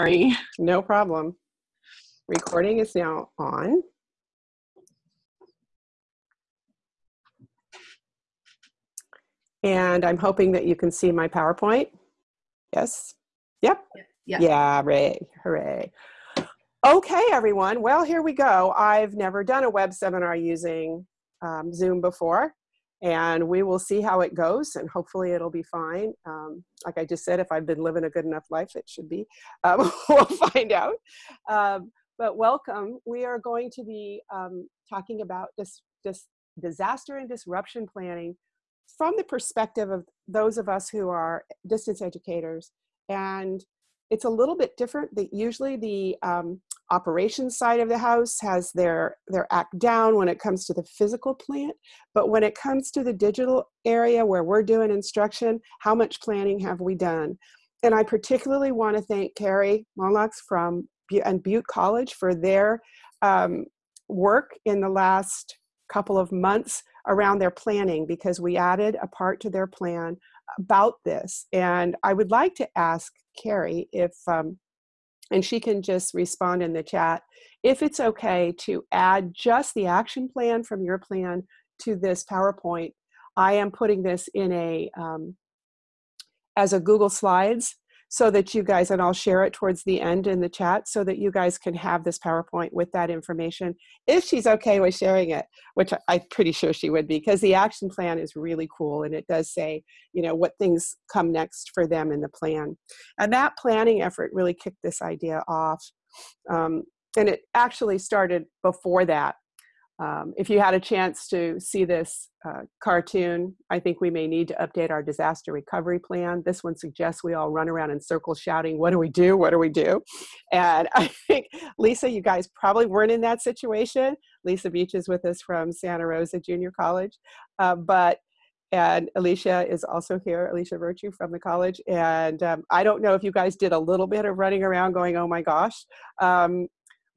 Sorry. No problem. Recording is now on. And I'm hoping that you can see my PowerPoint. Yes? Yep. Yeah. Yeah, hooray, hooray. Okay, everyone. Well, here we go. I've never done a web seminar using um, Zoom before, and we will see how it goes, and hopefully it'll be fine. Um, like I just said, if I've been living a good enough life, it should be. Um, we'll find out. Um, but welcome. We are going to be um, talking about this, this disaster and disruption planning from the perspective of those of us who are distance educators. And it's a little bit different. That usually the um, operations side of the house has their their act down when it comes to the physical plant, but when it comes to the digital area where we're doing instruction, how much planning have we done? And I particularly want to thank Carrie Monlax from and Butte College for their um, work in the last couple of months around their planning because we added a part to their plan about this. And I would like to ask Carrie if, um, and she can just respond in the chat, if it's okay to add just the action plan from your plan to this PowerPoint. I am putting this in a, um, as a Google Slides so that you guys, and I'll share it towards the end in the chat so that you guys can have this PowerPoint with that information if she's okay with sharing it, which I'm pretty sure she would be because the action plan is really cool and it does say, you know, what things come next for them in the plan. And that planning effort really kicked this idea off. Um, and it actually started before that um, if you had a chance to see this uh, cartoon, I think we may need to update our disaster recovery plan. This one suggests we all run around in circles shouting, what do we do, what do we do? And I think, Lisa, you guys probably weren't in that situation. Lisa Beach is with us from Santa Rosa Junior College. Uh, but and Alicia is also here, Alicia Virtue from the college. And um, I don't know if you guys did a little bit of running around going, oh my gosh, um,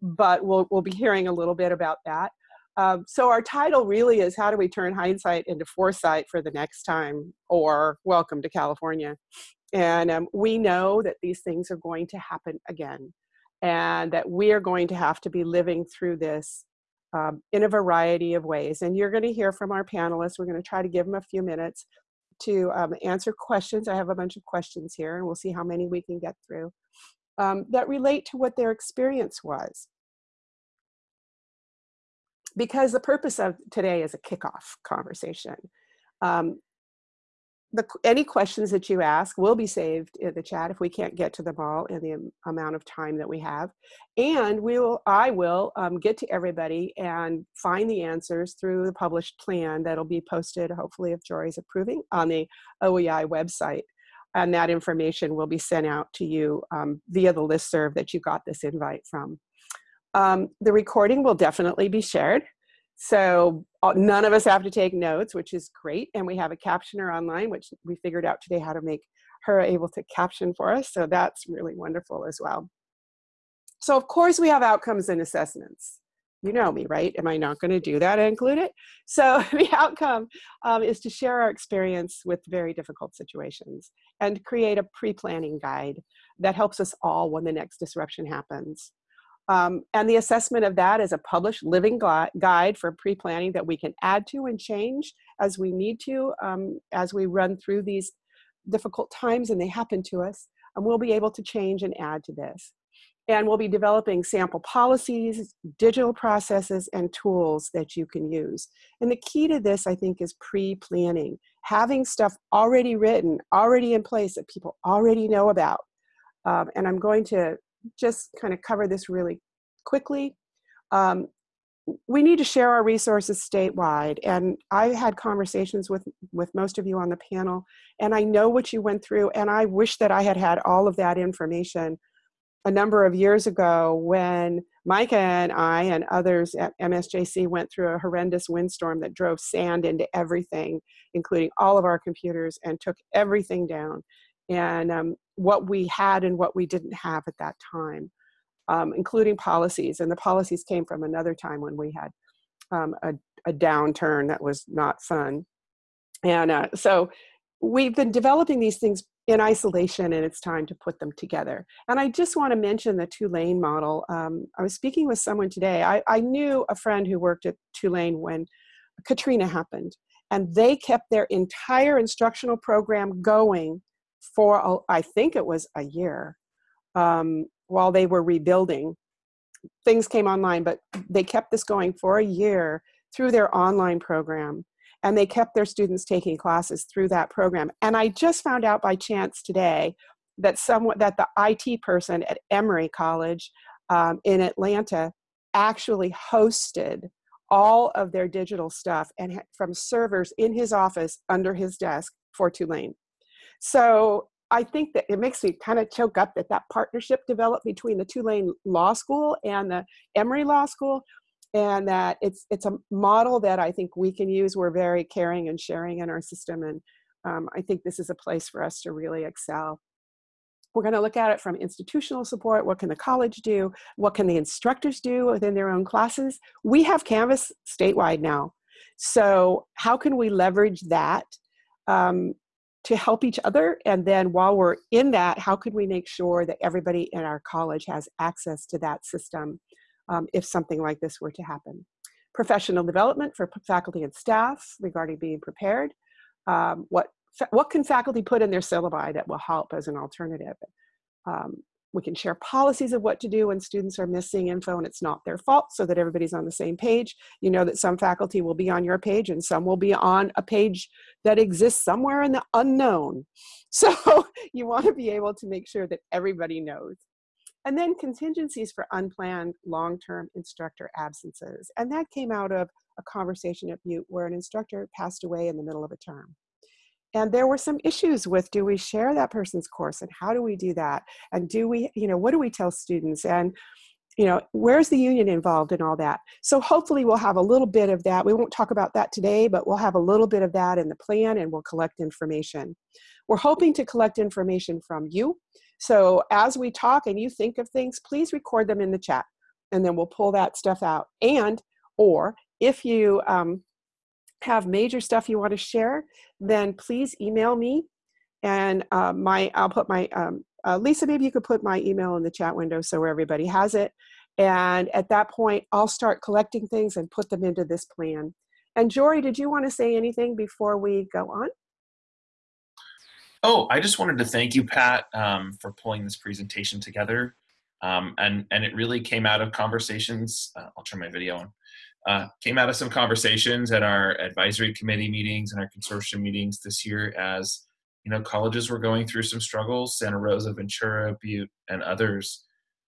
but we'll, we'll be hearing a little bit about that. Um, so our title really is how do we turn hindsight into foresight for the next time or welcome to California. And um, we know that these things are going to happen again and that we are going to have to be living through this um, in a variety of ways. And you're going to hear from our panelists. We're going to try to give them a few minutes to um, answer questions. I have a bunch of questions here and we'll see how many we can get through um, that relate to what their experience was because the purpose of today is a kickoff conversation. Um, the, any questions that you ask will be saved in the chat if we can't get to them all in the amount of time that we have. And we will, I will um, get to everybody and find the answers through the published plan that'll be posted, hopefully if Jory's approving, on the OEI website. And that information will be sent out to you um, via the list serve that you got this invite from. Um, the recording will definitely be shared. So uh, none of us have to take notes, which is great. And we have a captioner online, which we figured out today how to make her able to caption for us. So that's really wonderful as well. So of course we have outcomes and assessments. You know me, right? Am I not going to do that and include it? So the outcome um, is to share our experience with very difficult situations and create a pre-planning guide that helps us all when the next disruption happens. Um, and the assessment of that is a published living guide for pre-planning that we can add to and change as we need to um, as we run through these difficult times and they happen to us. And we'll be able to change and add to this. And we'll be developing sample policies, digital processes, and tools that you can use. And the key to this, I think, is pre-planning. Having stuff already written, already in place that people already know about. Um, and I'm going to just kind of cover this really quickly. Um, we need to share our resources statewide and I had conversations with with most of you on the panel and I know what you went through and I wish that I had had all of that information a number of years ago when Micah and I and others at MSJC went through a horrendous windstorm that drove sand into everything including all of our computers and took everything down and um, what we had and what we didn't have at that time, um, including policies. And the policies came from another time when we had um, a, a, downturn that was not fun. And uh, so we've been developing these things in isolation and it's time to put them together. And I just want to mention the Tulane model. Um, I was speaking with someone today. I, I knew a friend who worked at Tulane when Katrina happened, and they kept their entire instructional program going for, I think it was a year, um, while they were rebuilding. Things came online, but they kept this going for a year through their online program and they kept their students taking classes through that program. And I just found out by chance today that someone that the IT person at Emory College um, in Atlanta actually hosted all of their digital stuff and from servers in his office under his desk for Tulane. So I think that it makes me kind of choke up that that partnership developed between the Tulane Law School and the Emory Law School and that it's it's a model that I think we can use. We're very caring and sharing in our system, and um, I think this is a place for us to really excel. We're going to look at it from institutional support. What can the college do? What can the instructors do within their own classes? We have Canvas statewide now. So how can we leverage that um, to help each other? And then while we're in that, how can we make sure that everybody in our college has access to that system um, if something like this were to happen. Professional development for faculty and staff regarding being prepared. Um, what, what can faculty put in their syllabi that will help as an alternative? Um, we can share policies of what to do when students are missing info and it's not their fault so that everybody's on the same page. You know that some faculty will be on your page and some will be on a page that exists somewhere in the unknown. So you want to be able to make sure that everybody knows. And then contingencies for unplanned long-term instructor absences. And that came out of a conversation at Butte where an instructor passed away in the middle of a term. And there were some issues with do we share that person's course and how do we do that? And do we, you know, what do we tell students? And you know, where's the union involved in all that? So hopefully we'll have a little bit of that. We won't talk about that today, but we'll have a little bit of that in the plan and we'll collect information. We're hoping to collect information from you so as we talk and you think of things, please record them in the chat and then we'll pull that stuff out. And, or if you um, have major stuff you want to share, then please email me and uh, my, I'll put my, um, uh, Lisa, maybe you could put my email in the chat window so everybody has it. And at that point, I'll start collecting things and put them into this plan. And Jory, did you want to say anything before we go on? Oh, I just wanted to thank you, Pat, um, for pulling this presentation together. Um, and, and it really came out of conversations, uh, I'll turn my video on, uh, came out of some conversations at our advisory committee meetings and our consortium meetings this year as, you know, colleges were going through some struggles, Santa Rosa, Ventura, Butte, and others.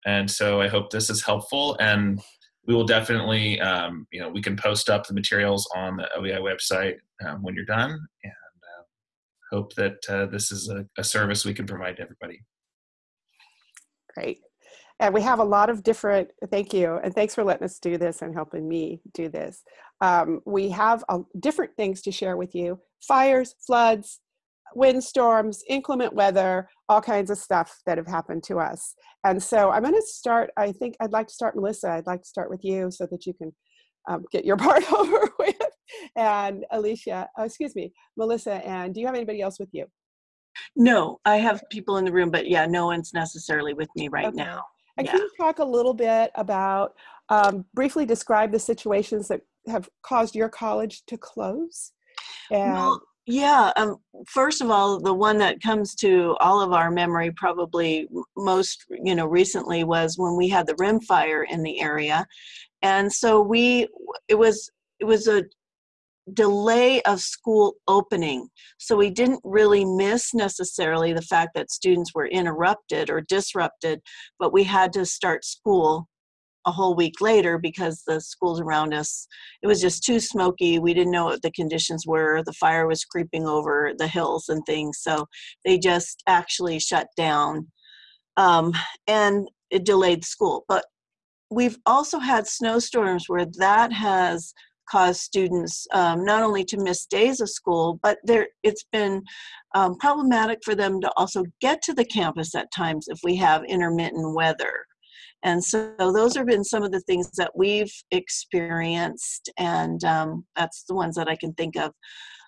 And so I hope this is helpful and we will definitely, um, you know, we can post up the materials on the OEI website um, when you're done. And hope that uh, this is a, a service we can provide to everybody. Great. And we have a lot of different, thank you, and thanks for letting us do this and helping me do this. Um, we have uh, different things to share with you. Fires, floods, windstorms, inclement weather, all kinds of stuff that have happened to us. And so I'm gonna start, I think I'd like to start, Melissa, I'd like to start with you so that you can um, get your part over with and Alicia, uh, excuse me, Melissa, and do you have anybody else with you? No, I have people in the room, but yeah, no one's necessarily with me right okay. now. And yeah. can you talk a little bit about, um, briefly describe the situations that have caused your college to close? And well, yeah, um, first of all, the one that comes to all of our memory probably most, you know, recently was when we had the rim fire in the area. And so we, it was, it was a delay of school opening. So we didn't really miss necessarily the fact that students were interrupted or disrupted, but we had to start school a whole week later because the schools around us, it was just too smoky. We didn't know what the conditions were. The fire was creeping over the hills and things. So they just actually shut down um, and it delayed school. But we've also had snowstorms where that has cause students um, not only to miss days of school, but there it's been um, problematic for them to also get to the campus at times if we have intermittent weather. And so those have been some of the things that we've experienced, and um, that's the ones that I can think of.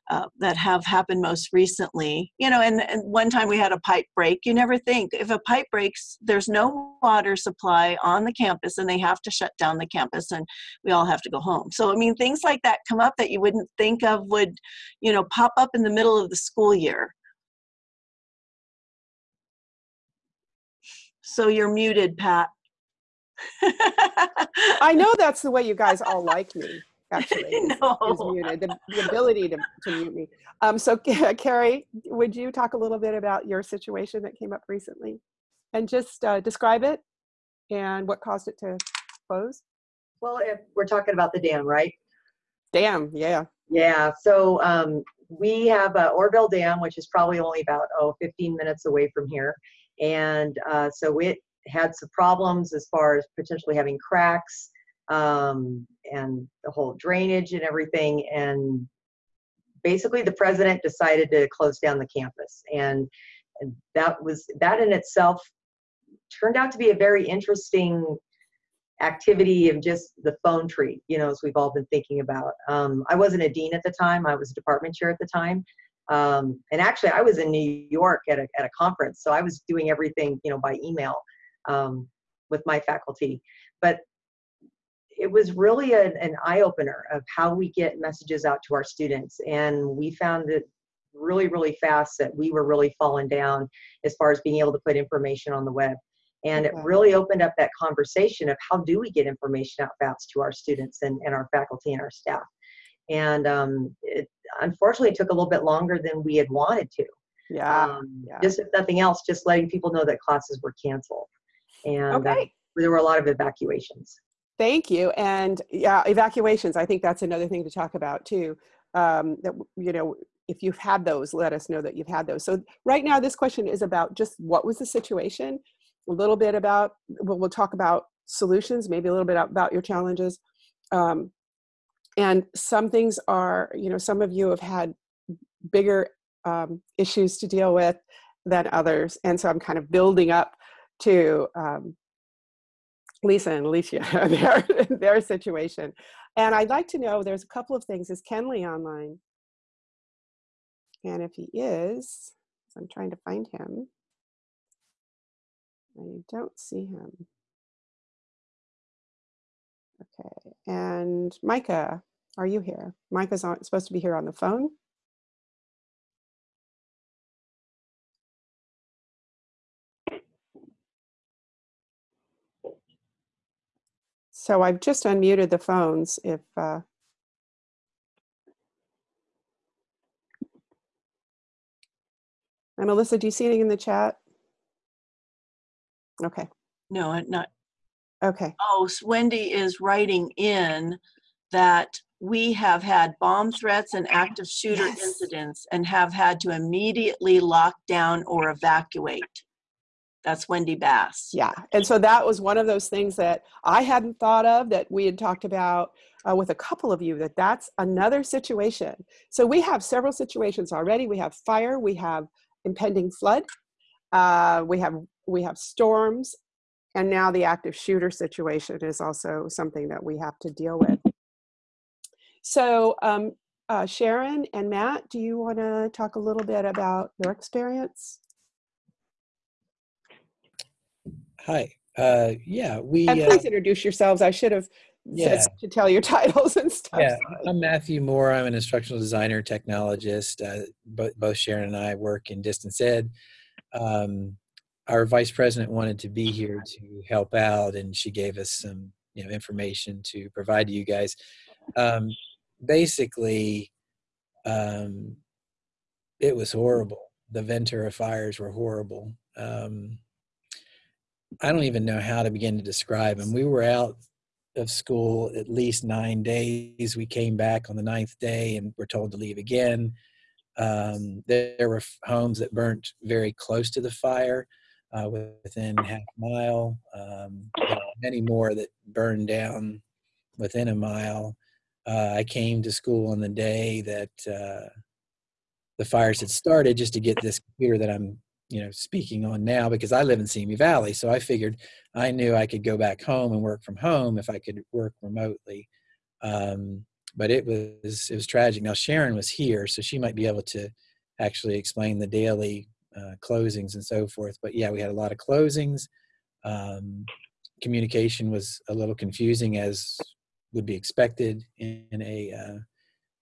Uh, that have happened most recently. You know, and, and one time we had a pipe break. You never think if a pipe breaks, there's no water supply on the campus and they have to shut down the campus and we all have to go home. So, I mean, things like that come up that you wouldn't think of would, you know, pop up in the middle of the school year. So you're muted, Pat. I know that's the way you guys all like me. Actually, is, no. is muted. The, the ability to, to mute me. Um, so, Carrie, would you talk a little bit about your situation that came up recently, and just uh, describe it and what caused it to close? Well, if we're talking about the dam, right? Dam, yeah. Yeah. So um, we have uh, Oroville Dam, which is probably only about oh 15 minutes away from here, and uh, so it had some problems as far as potentially having cracks um, and the whole drainage and everything. And basically, the president decided to close down the campus, and, that was that in itself turned out to be a very interesting activity of just the phone tree, you know, as we've all been thinking about. Um, I wasn't a dean at the time; I was a department chair at the time. Um, and actually, I was in New York at a, at a conference, so I was doing everything, you know, by email um, with my faculty. But it was really a, an eye opener of how we get messages out to our students. And we found it really, really fast that we were really falling down as far as being able to put information on the web. And Okay. it really opened up that conversation of how do we get information out fast to our students and, and our faculty and our staff. And um, it unfortunately took a little bit longer than we had wanted to. Yeah. Um, yeah. Just if nothing else, just letting people know that classes were canceled. And uh, there were a lot of evacuations. Thank you. And yeah, evacuations. I think that's another thing to talk about too. Um, that you know, if you've had those, let us know that you've had those. So right now, this question is about just what was the situation. A little bit about. We'll, we'll talk about solutions. Maybe a little bit about your challenges. Um, and some things are, you know, some of you have had bigger um, issues to deal with than others, and so I'm kind of building up to um, Lisa and Alicia, their, their situation. And I'd like to know, there's a couple of things. Is Kenley online? And if he is, I'm trying to find him. I don't see him. Okay, and Micah, are you here? Micah's on, supposed to be here on the phone. So I've just unmuted the phones if, uh, and Melissa, do you see anything in the chat? Okay, No, not. okay, Oh, Wendy is writing in that we have had bomb threats and active shooter Yes. incidents and have had to immediately lock down or evacuate. That's Wendy Bass. yeah. And so that was one of those things that I hadn't thought of that we had talked about uh, with a couple of you, that that's another situation. So we have several situations already. We have fire, we have impending flood, uh, we have we have storms, and now the active shooter situation is also something that we have to deal with. So um, uh, Sharon and Matt, do you want to talk a little bit about your experience? Hi. Uh, yeah, we. And Uh, please introduce yourselves. I should have Yeah. said to tell your titles and stuff. yeah. I'm Matthew Moore. I'm an instructional designer, technologist. Uh, both, both Sharon and I work in distance ed. Um, our vice president wanted to be here to help out, and she gave us some, you know, information to provide to you guys. Um, basically, um, it was horrible. The Ventura fires were horrible. Um, I don't even know how to begin to describe them. We were out of school at least nine days. We came back on the ninth day and were told to leave again. Um, there, were homes that burnt very close to the fire, uh, within half a mile. Um, many more that burned down within a mile. Uh, I came to school on the day that uh, the fires had started just to get this computer that I'm, you know, speaking on now because I live in Simi Valley. So I figured I knew I could go back home and work from home if I could work remotely. Um, but it was it was tragic. Now Sharon was here, so she might be able to actually explain the daily uh, closings and so forth. But yeah, we had a lot of closings. Um, communication was a little confusing, as would be expected in, a uh,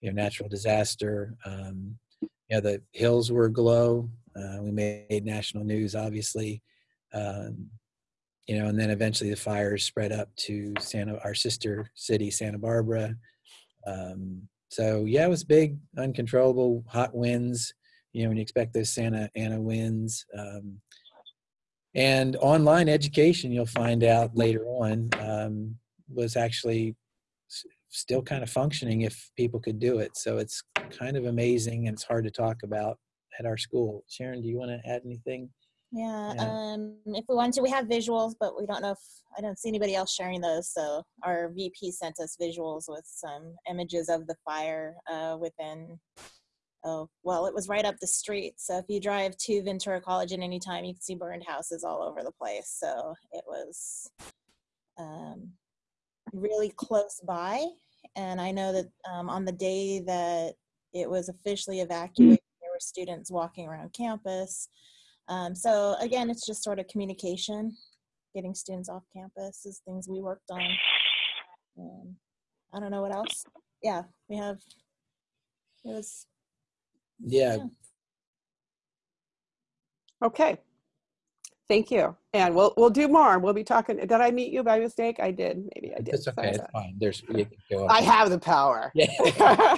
you know natural disaster. Um, know, the hills were aglow. Uh, we made national news, obviously. Um, you know, and then eventually the fires spread up to Santa, our sister city, Santa Barbara. Um, so yeah, it was big, uncontrollable, hot winds. You know, when you expect those Santa Ana winds. Um, and online education, you'll find out later on, um, was actually still kind of functioning if people could do it. So it's kind of amazing, and it's hard to talk about at our school. Sharon, do you want to add anything? Yeah, Yeah. um, if we want to, we have visuals, but we don't know if, I don't see anybody else sharing those. So our VP sent us visuals with some images of the fire uh, within, oh, well, it was right up the street. So if you drive to Ventura College at any time, you can see burned houses all over the place. So it was um, really close by. And I know that um, on the day that it was officially evacuated, were students walking around campus. Um, so again, it's just sort of communication, getting students off campus is things we worked on. Um, I don't know what else. Yeah, we have. It was Yeah, Yeah. Okay. Thank you. And we'll we'll do more. We'll be talking. Did I meet you by mistake? I did. Maybe I did. it's okay. Sorry. It's fine. There's you can go I have the power. Yeah.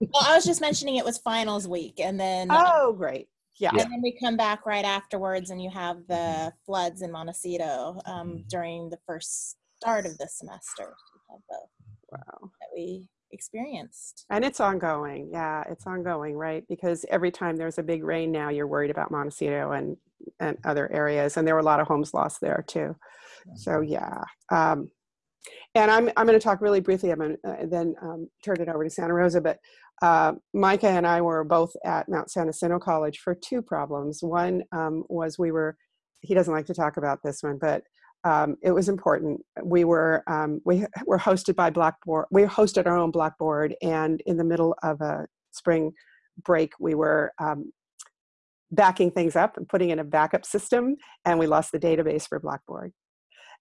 well. I was just mentioning it was finals week, and then uh, oh, great. Yeah. Yeah. and then we come back right afterwards, and you have the floods in Montecito um, Mhm. during the first start of the semester. We have both Wow. that we experienced. And it's ongoing. Yeah, it's ongoing, right? Because every time there's a big rain now, you're worried about Montecito and and other areas, and there were a lot of homes lost there too. So yeah. Um, and I'm I'm going to talk really briefly. I'm going to uh, then um, turn it over to Santa Rosa. But uh, Micah and I were both at Mount San Jacinto College for two problems. One um, was we were. He doesn't like to talk about this one, but um, it was important. We were um, we were hosted by Blackboard. We hosted our own Blackboard, and in the middle of a spring break, we were um, backing things up and putting in a backup system, and we lost the database for Blackboard.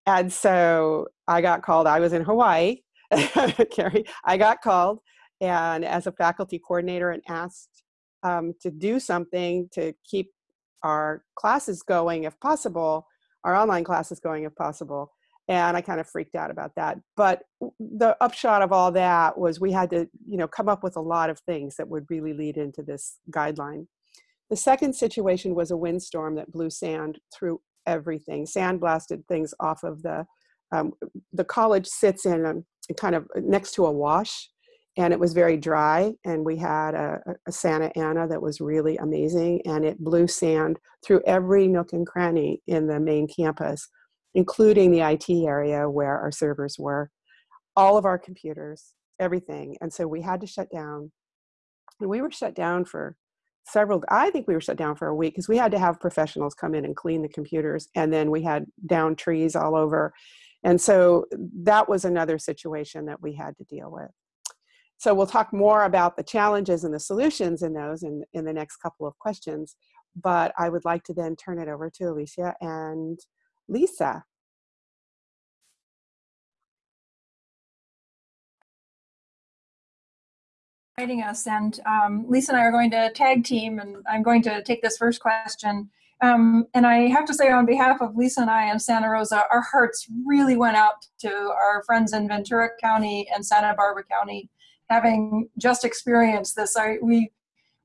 And so I got called. I was in Hawaii, Carrie. I got called, and as a faculty coordinator, and asked um, to do something to keep our classes going, if possible, our online classes going, if possible. And I kind of freaked out about that. But the upshot of all that was we had to, you know, come up with a lot of things that would really lead into this guideline. The second situation was a windstorm that blew sand through everything. Sand blasted things off of the um, the college sits in a, kind of next to a wash, and it was very dry. And we had a, a Santa Ana that was really amazing, and it blew sand through every nook and cranny in the main campus, including the IT area where our servers were, all of our computers, everything. And so we had to shut down. And we were shut down for several i think we were shut down for a week because we had to have professionals come in and clean the computers and then we had down trees all over and so that was another situation that we had to deal with so we'll talk more about the challenges and the solutions in those in, in the next couple of questions but i would like to then turn it over to alicia and lisa inviting us. And um, Lisa and I are going to tag team, and I'm going to take this first question. Um, and I have to say, on behalf of Lisa and I and Santa Rosa, our hearts really went out to our friends in Ventura County and Santa Barbara County, having just experienced this. I, we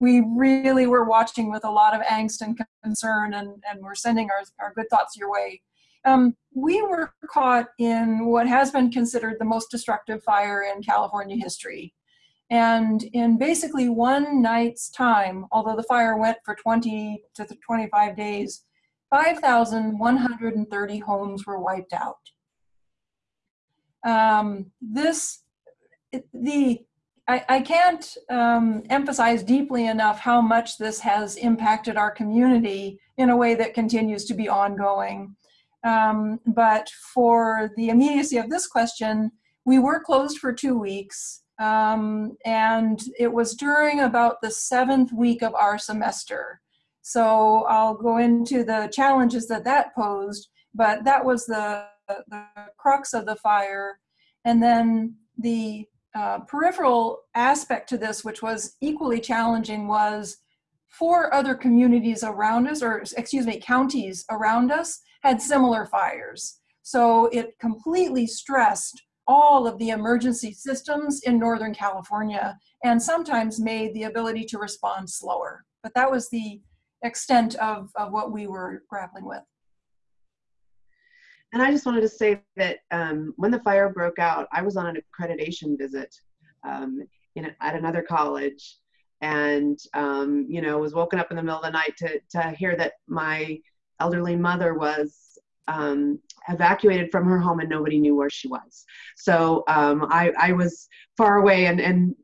we really were watching with a lot of angst and concern, and, and we're sending our, our good thoughts your way. Um, we were caught in what has been considered the most destructive fire in California history. And in basically one night's time, although the fire went for 20 to 25 days, 5,130 homes were wiped out. Um, this, the, I, I can't um, emphasize deeply enough how much this has impacted our community in a way that continues to be ongoing. Um, but for the immediacy of this question, we were closed for two weeks. Um, and it was during about the seventh week of our semester. So I'll go into the challenges that that posed, but that was the, the crux of the fire. And then the uh, peripheral aspect to this, which was equally challenging, was four other communities around us, or excuse me, counties around us had similar fires. So it completely stressed all of the emergency systems in Northern California and sometimes made the ability to respond slower. But that was the extent of, of what we were grappling with. And I just wanted to say that um, when the fire broke out, I was on an accreditation visit um, in, at another college. And, um, you know, was woken up in the middle of the night to, to hear that my elderly mother was um, evacuated from her home and nobody knew where she was. So um, I, I was far away and, and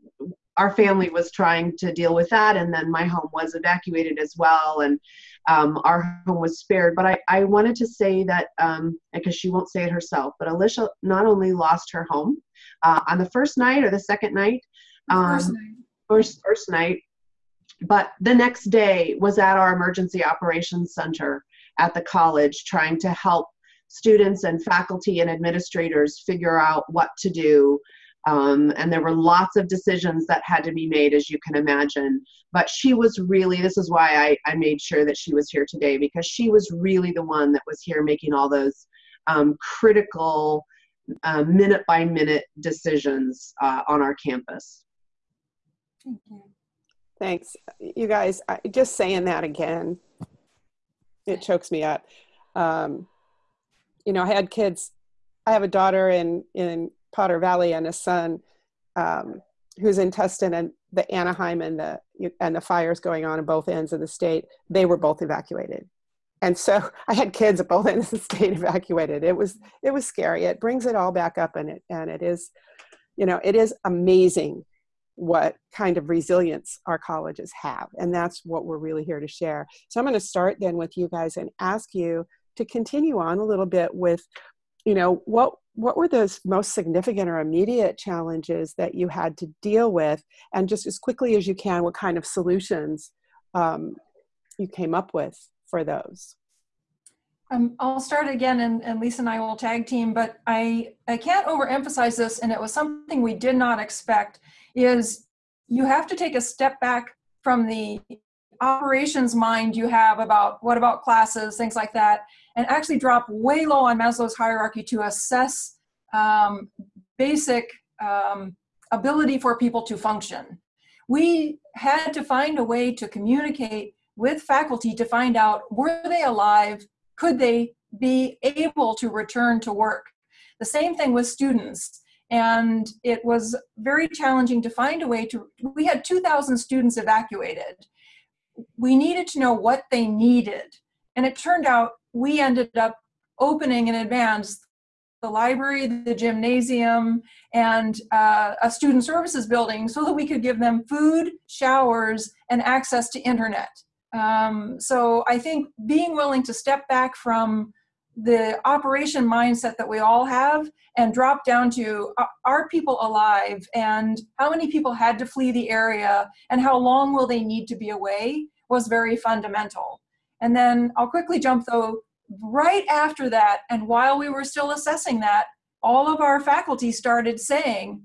our family was trying to deal with that. And then my home was evacuated as well. And um, our home was spared but i, I wanted to say that um, because she won't say it herself but alicia not only lost her home uh, on the first night or the second night um, First night. first, first night but the next day was at our emergency operations center at the college trying to help students and faculty and administrators figure out what to do um, and there were lots of decisions that had to be made, as you can imagine. But she was really, this is why I, I made sure that she was here today, because she was really the one that was here making all those um, critical uh, minute by minute decisions uh, on our campus. Thank you. Thanks. You guys, I, just saying that again, it chokes me up. Um, you know, I had kids, I have a daughter in, in Potter Valley and his son um, who's in Tustin and the Anaheim and the and the fires going on in both ends of the state. They were both evacuated, and so I had kids at both ends of the state evacuated. It was it was scary. It brings it all back up, and it and it is, you know, it is amazing what kind of resilience our colleges have, and that's what we're really here to share. So I'm going to start then with you guys and ask you to continue on a little bit with you know what what were those most significant or immediate challenges that you had to deal with? And just as quickly as you can what kind of solutions um, you came up with for those? Um, I'll start again and, and Lisa and I will tag team, but I, I can't overemphasize this and it was something we did not expect is you have to take a step back from the operations mind you have about what about classes, things like that, and actually drop way low on Maslow's hierarchy to assess um, basic um, ability for people to function. We had to find a way to communicate with faculty to find out were they alive, could they be able to return to work. The same thing with students. And it was very challenging to find a way to, we had 2,000 students evacuated we needed to know what they needed. And it turned out we ended up opening in advance the library, the gymnasium, and uh, a student services building so that we could give them food, showers, and access to internet. Um, so I think being willing to step back from the operation mindset that we all have and drop down to are people alive and how many people had to flee the area and how long will they need to be away was very fundamental. And then I'll quickly jump though, right after that and while we were still assessing that, all of our faculty started saying,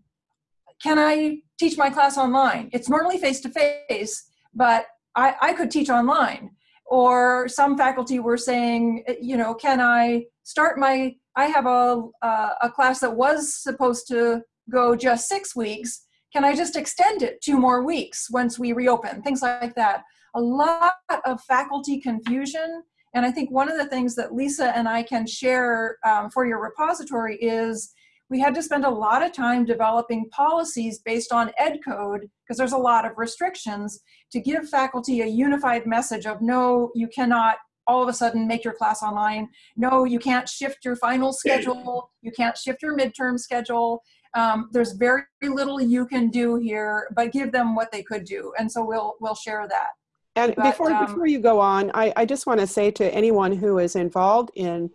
can I teach my class online? It's normally face-to-face, -face, but I, I could teach online or some faculty were saying, you know, can I start my, I have a, uh, a class that was supposed to go just six weeks, can I just extend it two more weeks once we reopen, things like that. A lot of faculty confusion, and I think one of the things that Lisa and I can share um, for your repository is we had to spend a lot of time developing policies based on ed code because there's a lot of restrictions to give faculty a unified message of no you cannot all of a sudden make your class online. No you can't shift your final schedule. You can't shift your midterm schedule. Um, there's very little you can do here but give them what they could do. And so we'll we'll share that and but, before um, before you go on I, I just want to say to anyone who is involved in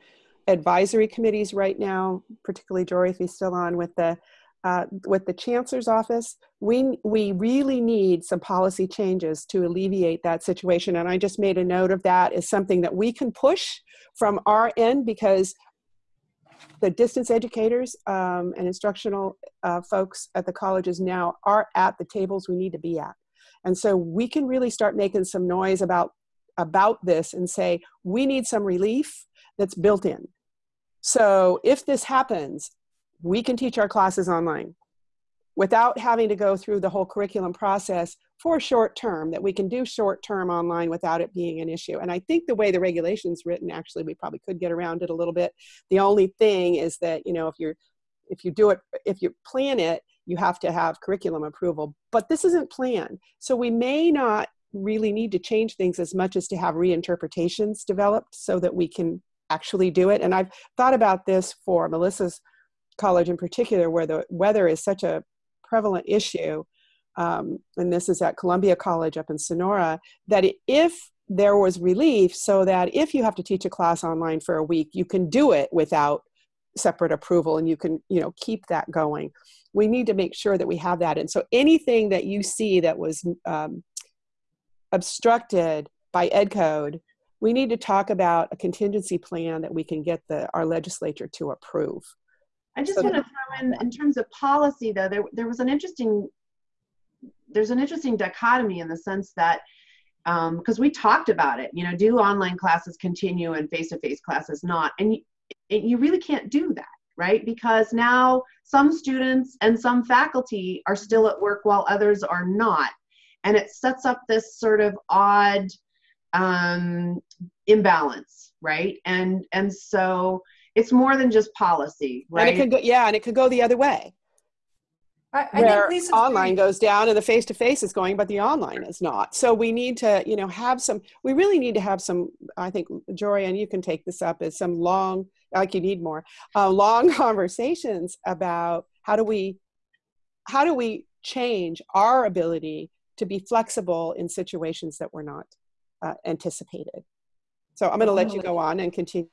advisory committees right now, particularly Dorothy's still on with the uh, with the chancellor's office, we, we really need some policy changes to alleviate that situation. And I just made a note of that as something that we can push from our end because the distance educators um, and instructional uh, folks at the colleges now are at the tables we need to be at. And so we can really start making some noise about, about this and say, we need some relief that's built in. So if this happens, we can teach our classes online without having to go through the whole curriculum process for short term that we can do short term online without it being an issue and i think the way the regulations written actually we probably could get around it a little bit the only thing is that you know if you're if you do it if you plan it you have to have curriculum approval but this isn't planned so we may not really need to change things as much as to have reinterpretations developed so that we can actually do it and i've thought about this for melissa's college in particular where the weather is such a prevalent issue um, and this is at Columbia College up in Sonora, that if there was relief so that if you have to teach a class online for a week, you can do it without separate approval and you can, you know, keep that going. We need to make sure that we have that. And so anything that you see that was um, obstructed by ed code, we need to talk about a contingency plan that we can get the, our legislature to approve. I just So- want to throw in, in terms of policy, though, there, there was an interesting, there's an interesting dichotomy in the sense that, because we talked about it, you know, do online classes continue and face-to-face classes not? And you, and you really can't do that, right? Because now some students and some faculty are still at work while others are not. And it sets up this sort of odd um, imbalance, right? And, and so, it's more than just policy, And it right? could go, yeah, and it could go the other way. I, I where online goes down and the face to face is going, but the online is not. So we need to, you know, have some. We really need to have some. I think Jory, and you can take this up as some long, like you need more, uh, long conversations about how do we, how do we change our ability to be flexible in situations that were not uh, anticipated. So I'm going to let you go on and continue.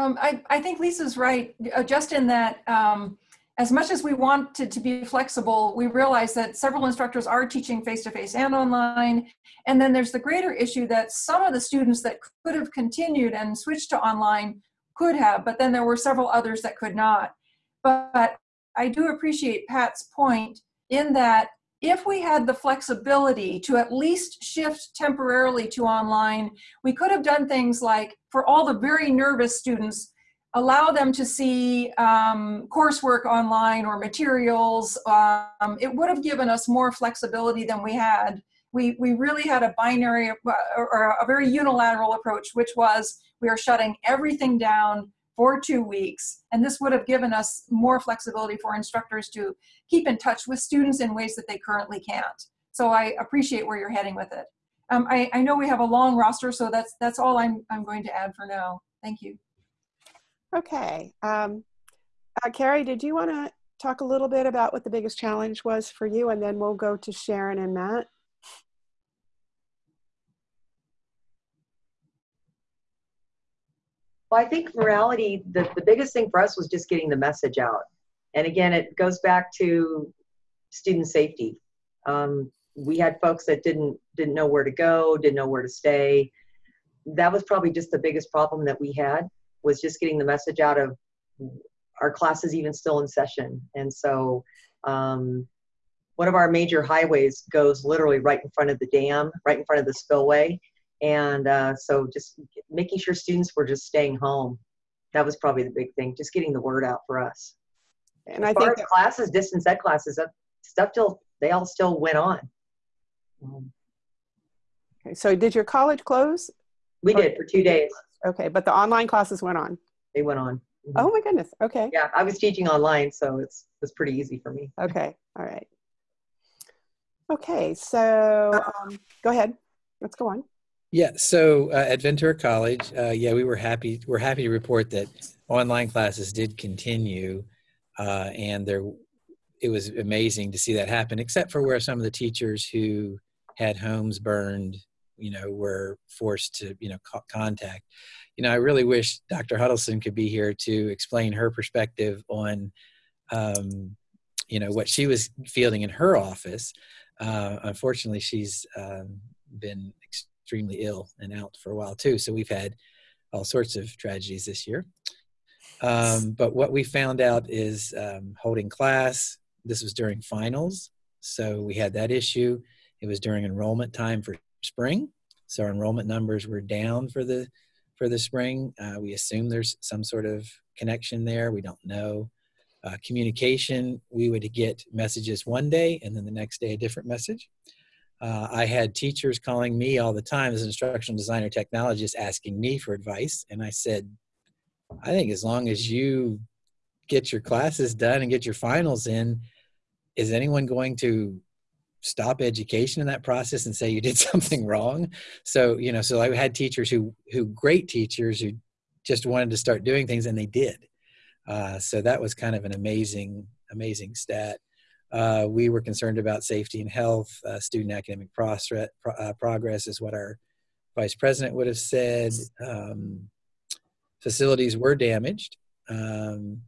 Um, I, I think Lisa's right, uh, just in that um, as much as we wanted to be flexible, we realize that several instructors are teaching face-to-face and online. And then there's the greater issue that some of the students that could have continued and switched to online could have, but then there were several others that could not. But I do appreciate Pat's point in that if we had the flexibility to at least shift temporarily to online, we could have done things like for all the very nervous students, allow them to see um, coursework online or materials. Um, it would have given us more flexibility than we had. We, we really had a binary uh, or a very unilateral approach, which was we are shutting everything down for two weeks. And this would have given us more flexibility for instructors to keep in touch with students in ways that they currently can't. So I appreciate where you're heading with it. Um, I, I know we have a long roster, so that's that's all I'm I'm going to add for now. Thank you. Okay. Um, uh, Carrie, did you want to talk a little bit about what the biggest challenge was for you, and then we'll go to Sharon and Matt. Well, I think morality, the, the biggest thing for us was just getting the message out. And again, it goes back to student safety. Um, we had folks that didn't didn't know where to go, didn't know where to stay. That was probably just the biggest problem that we had was just getting the message out of our classes even still in session. And so um, one of our major highways goes literally right in front of the dam, right in front of the spillway. And uh, so just making sure students were just staying home. That was probably the big thing, just getting the word out for us. And As I think as classes, distance ed classes, that stuff still, they all still went on. Um, okay, so. Did your college close? We Or- did for two days. Okay, but the online classes went on. They went on. Mhm. Oh my goodness. Okay. Yeah, I was teaching online, so it's it's pretty easy for me. Okay. All right. Okay. So um, go ahead. Let's go on. Yeah, so uh, at Ventura College, uh, yeah, we were happy. We're happy to report that online classes did continue, uh, and there, it was amazing to see that happen. Except for where some of the teachers who had homes burned you know, were forced to, you know, co- contact. You know, I really wish Dr. Huddleston could be here to explain her perspective on, um, you know, what she was fielding in her office. Uh, unfortunately, she's um, been extremely ill and out for a while too. So we've had all sorts of tragedies this year. Um, but what we found out is um, holding class. This was during finals, so we had that issue. It was during enrollment time for spring, so our enrollment numbers were down for the for the spring. Uh, we assume there's some sort of connection there. We don't know. Uh, communication, we would get messages one day and then the next day a different message. Uh, I had teachers calling me all the time as an instructional designer technologist asking me for advice, and I said, I think as long as you get your classes done and get your finals in, is anyone going to stop education in that process and say you did something wrong? So, you know, so I had teachers who, who great teachers who just wanted to start doing things and they did. Uh, so that was kind of an amazing, amazing stat. Uh, we were concerned about safety and health. Uh, student academic pro- uh, progress is what our vice president would have said. Um, facilities were damaged um,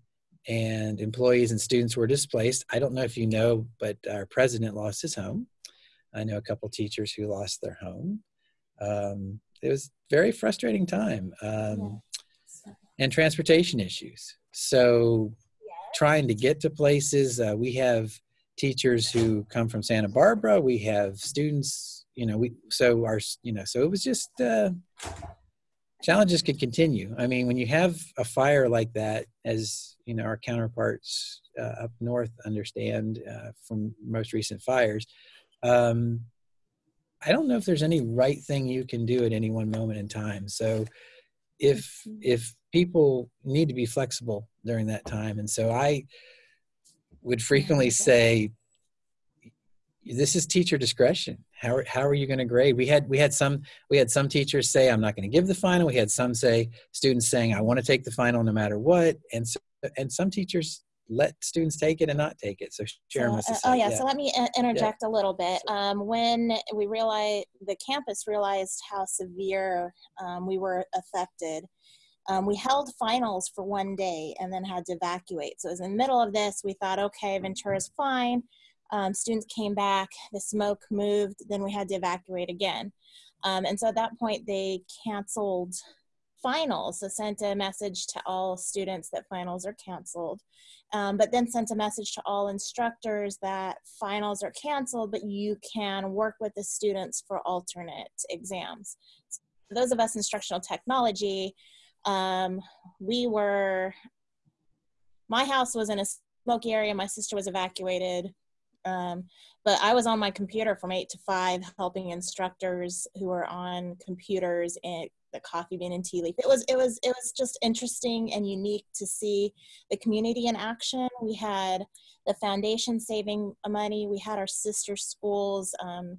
and employees and students were displaced. I don't know if you know, but our president lost his home. I know a couple teachers who lost their home. Um, it was very frustrating time um, and transportation issues. So trying to get to places, uh, we have teachers who come from Santa Barbara. We have students, you know, we, so our, you know, so it was just, uh, challenges could continue. I mean, when you have a fire like that, as you know, our counterparts uh, up north understand uh, from most recent fires, um, I don't know if there's any right thing you can do at any one moment in time. So, if if people need to be flexible during that time, and so I would frequently say, this is teacher discretion. How are, how are you going to grade? We had we had some we had some teachers say i'm not going to give the final. We had some say students saying i want to take the final no matter what. And so, and some teachers let students take it and not take it. So sharon so, uh, oh yeah, yeah, so let me interject yeah. a little bit. Um, when we realized the campus realized how severe um, we were affected um, we held finals for one day and then had to evacuate so it was in the middle of this we thought okay ventura's fine um, students came back, the smoke moved, then we had to evacuate again. Um, and so at that point, they canceled finals. So sent a message to all students that finals are canceled, um, but then sent a message to all instructors that finals are canceled, but you can work with the students for alternate exams. So those of us instructional technology, um, we were, my house was in a smoky area, my sister was evacuated. Um, but I was on my computer from eight to five, helping instructors who were on computers and the coffee bean and tea leaf. It was it was it was just interesting and unique to see the community in action. We had the foundation saving money. We had our sister schools. Um,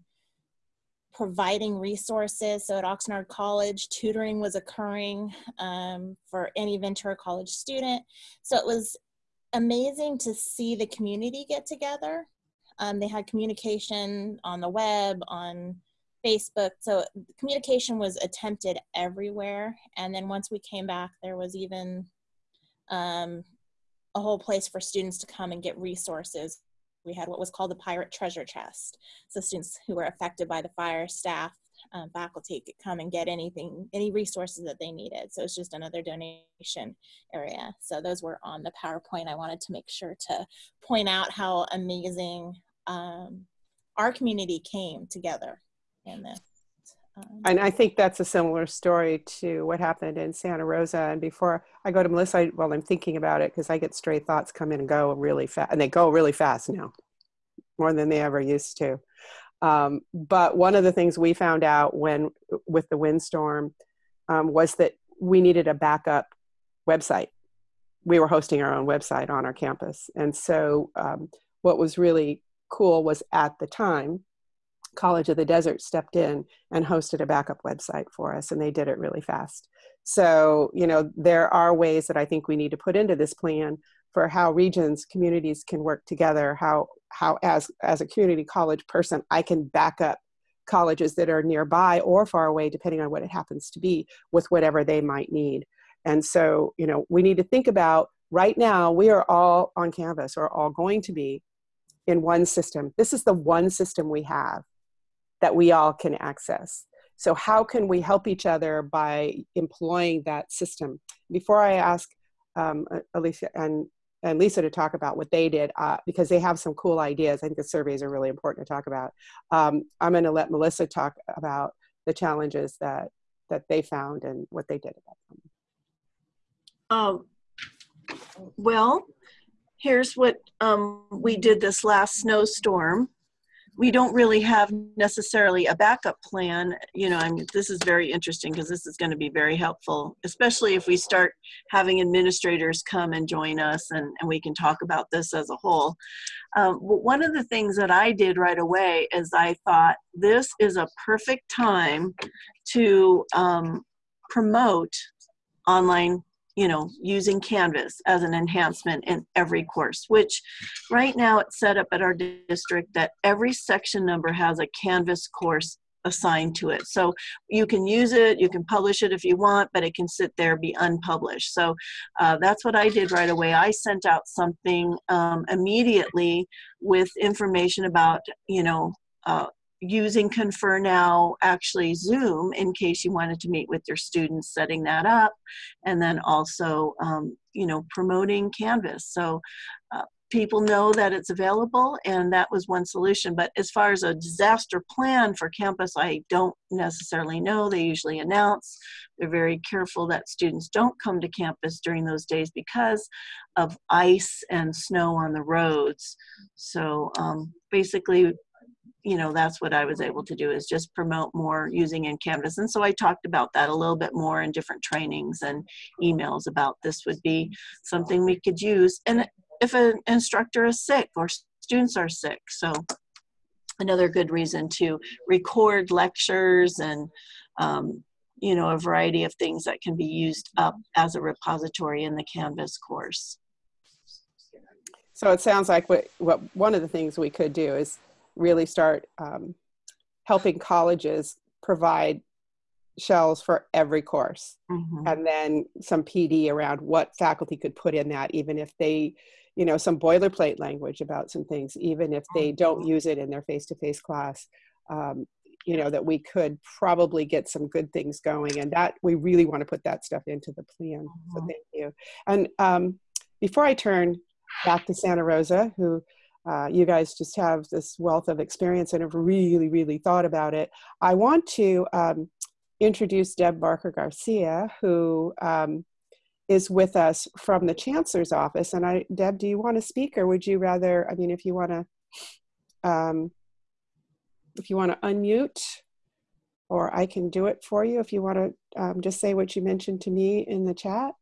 providing resources. So at Oxnard College, tutoring was occurring um, for any Ventura College student. So it was amazing to see the community get together um, they had communication on the web, on Facebook. So communication was attempted everywhere. And then once we came back, there was even um, a whole place for students to come and get resources. We had what was called the Pirate Treasure Chest. So students who were affected by the fire, staff, um, faculty could come and get anything, any resources that they needed. So it's just another donation area. So those were on the PowerPoint. I wanted to make sure to point out how amazing um, our community came together in this. Um, and I think that's a similar story to what happened in Santa Rosa. And before I go to Melissa, I, well, I'm thinking about it because I get stray thoughts come in and go really fast, and they go really fast now, more than they ever used to. Um, but one of the things we found out when with the windstorm um, was that we needed a backup website. We were hosting our own website on our campus, and so um, what was really cool was at the time college of the desert stepped in and hosted a backup website for us and they did it really fast so you know there are ways that i think we need to put into this plan for how regions communities can work together how how as as a community college person i can back up colleges that are nearby or far away, depending on what it happens to be, with whatever they might need. And so, you know, we need to think about right now, we are all on Canvas or all going to be in one system. This is the one system we have that we all can access. So, how can we help each other by employing that system? Before I ask um, Alicia and and Lisa to talk about what they did uh, because they have some cool ideas. I think the surveys are really important to talk about. Um, I'm going to let Melissa talk about the challenges that that they found and what they did about them. Um, well, here's what um, we did this last snowstorm we don't really have necessarily a backup plan. You know, I mean, this is very interesting because this is going to be very helpful, especially if we start having administrators come and join us and, and we can talk about this as a whole. Um, one of the things that I did right away is I thought this is a perfect time to um, promote online you know, using Canvas as an enhancement in every course, which right now it's set up at our district that every section number has a Canvas course assigned to it. So you can use it, you can publish it if you want, but it can sit there, be unpublished. So uh, that's what I did right away. I sent out something um, immediately with information about, you know, uh, using Confer Now, actually Zoom, in case you wanted to meet with your students, setting that up, and then also, um, you know, promoting Canvas. So uh, people know that it's available, and that was one solution. But as far as a disaster plan for campus, I don't necessarily know. They usually announce. They're very careful that students don't come to campus during those days because of ice and snow on the roads. So um, basically, you know that's what i was able to do is just promote more using in canvas. And so i talked about that a little bit more in different trainings and emails about this would be something we could use. And if an instructor is sick or students are sick so another good reason to record lectures and um, you know a variety of things that can be used up as a repository in the canvas course. So it sounds like what, what one of the things we could do is really start um, helping colleges provide shells for every course mm-hmm. and then some pd around what faculty could put in that even if they you know some boilerplate language about some things even if they don't mm-hmm. use it in their face-to-face class um, you know that we could probably get some good things going and that we really want to put that stuff into the plan mm-hmm. so thank you and um, before i turn back to santa rosa who uh, you guys just have this wealth of experience and have really, really thought about it. I want to um, introduce Deb Barker Garcia, who um, is with us from the Chancellor's office. And I, Deb, do you want to speak, or would you rather? I mean, if you want to, um, if you want to unmute, or I can do it for you. If you want to um, just say what you mentioned to me in the chat.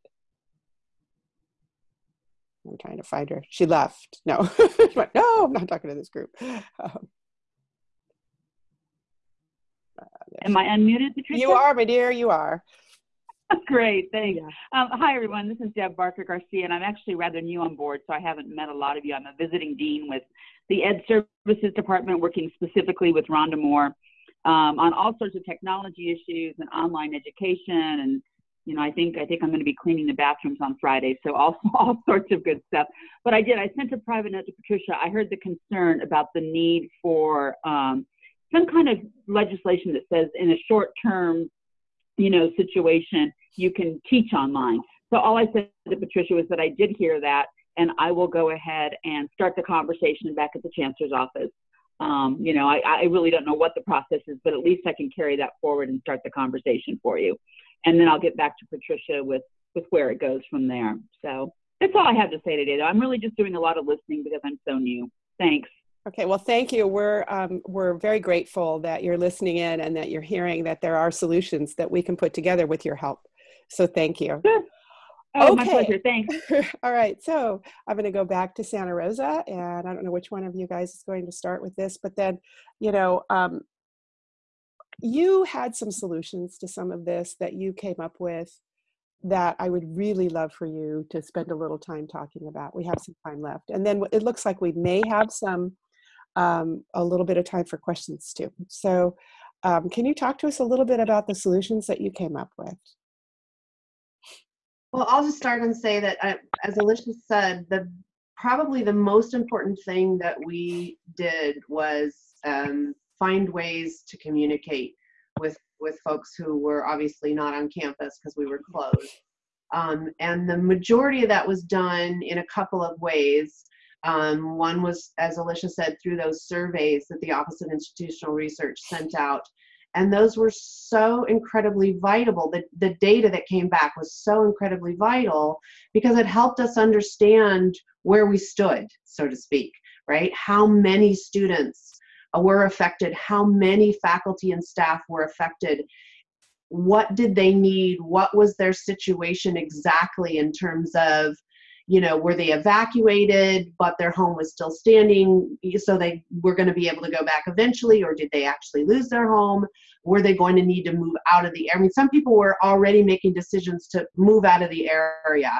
I'm trying to find her. She left. No, no, I'm not talking to this group. Um, uh, Am I unmuted, Patricia? You are, my dear. You are. Great, thanks. Yeah. Um, hi, everyone. This is Deb Barker Garcia, and I'm actually rather new on board, so I haven't met a lot of you. I'm a visiting dean with the Ed Services Department, working specifically with Rhonda Mohr um, on all sorts of technology issues and online education and you know, I think I think I'm going to be cleaning the bathrooms on Friday, so all all sorts of good stuff. But I did. I sent a private note to Patricia. I heard the concern about the need for um, some kind of legislation that says in a short-term, you know, situation you can teach online. So all I said to Patricia was that I did hear that, and I will go ahead and start the conversation back at the chancellor's office. Um, you know, I, I really don't know what the process is, but at least I can carry that forward and start the conversation for you and then I'll get back to Patricia with with where it goes from there. So that's all I have to say today. Though I'm really just doing a lot of listening because I'm so new. Thanks. Okay, well, thank you. We're um, we're very grateful that you're listening in and that you're hearing that there are solutions that we can put together with your help. So thank you. Sure. Oh, okay. my pleasure. Thanks. All right, so I'm going to go back to Santa Rosa, and I don't know which one of you guys is going to start with this, but then, you know, um, you had some solutions to some of this that you came up with that I would really love for you to spend a little time talking about. We have some time left. And then it looks like we may have some um, a little bit of time for questions too. So um, can you talk to us a little bit about the solutions that you came up with? Well, I'll just start and say that, uh, as Alicia said, the probably the most important thing that we did was um, find ways to communicate with with folks who were obviously not on campus because we were closed. Um, and the majority of that was done in a couple of ways. Um, one was, as Alicia said, through those surveys that the Office of Institutional Research sent out. And those were so incredibly vital. The, the data that came back was so incredibly vital because it helped us understand where we stood, so to speak, right? How many students were affected, how many faculty and staff were affected, what did they need, what was their situation exactly in terms of you know, were they evacuated, but their home was still standing, so they were going to be able to go back eventually, or did they actually lose their home? Were they going to need to move out of the area? I mean, some people were already making decisions to move out of the area,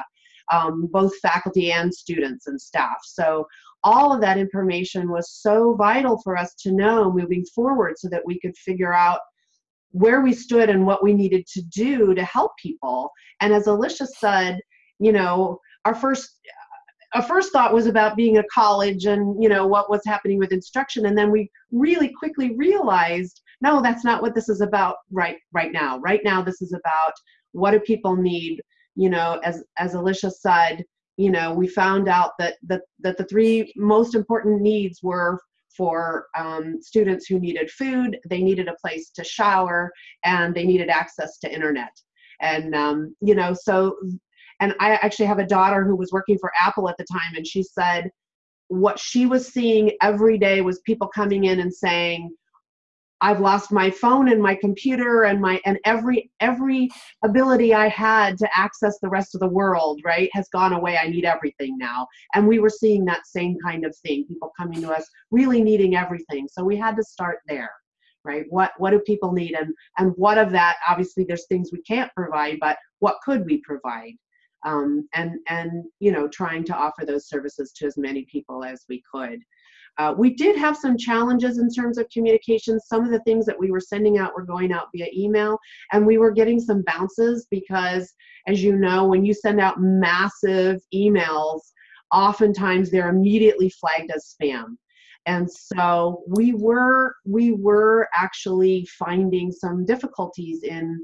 um, both faculty and students and staff. So all of that information was so vital for us to know moving forward so that we could figure out where we stood and what we needed to do to help people. And as Alicia said, you know, our first uh, our first thought was about being a college and you know what was happening with instruction and then we really quickly realized no that's not what this is about right right now right now this is about what do people need you know as as alicia said you know we found out that that, that the three most important needs were for um, students who needed food they needed a place to shower and they needed access to internet. And um, you know so and I actually have a daughter who was working for Apple at the time, and she said what she was seeing every day was people coming in and saying, I've lost my phone and my computer and my and every every ability I had to access the rest of the world, right, has gone away. I need everything now. And we were seeing that same kind of thing, people coming to us really needing everything. So we had to start there. Right? What what do people need and and what of that obviously there's things we can't provide, but what could we provide? um, and and you know trying to offer those services to as many people as we could. Uh, we did have some challenges in terms of communication. Some of the things that we were sending out were going out via email, and we were getting some bounces because, as you know, when you send out massive emails, oftentimes they're immediately flagged as spam and so we were we were actually finding some difficulties in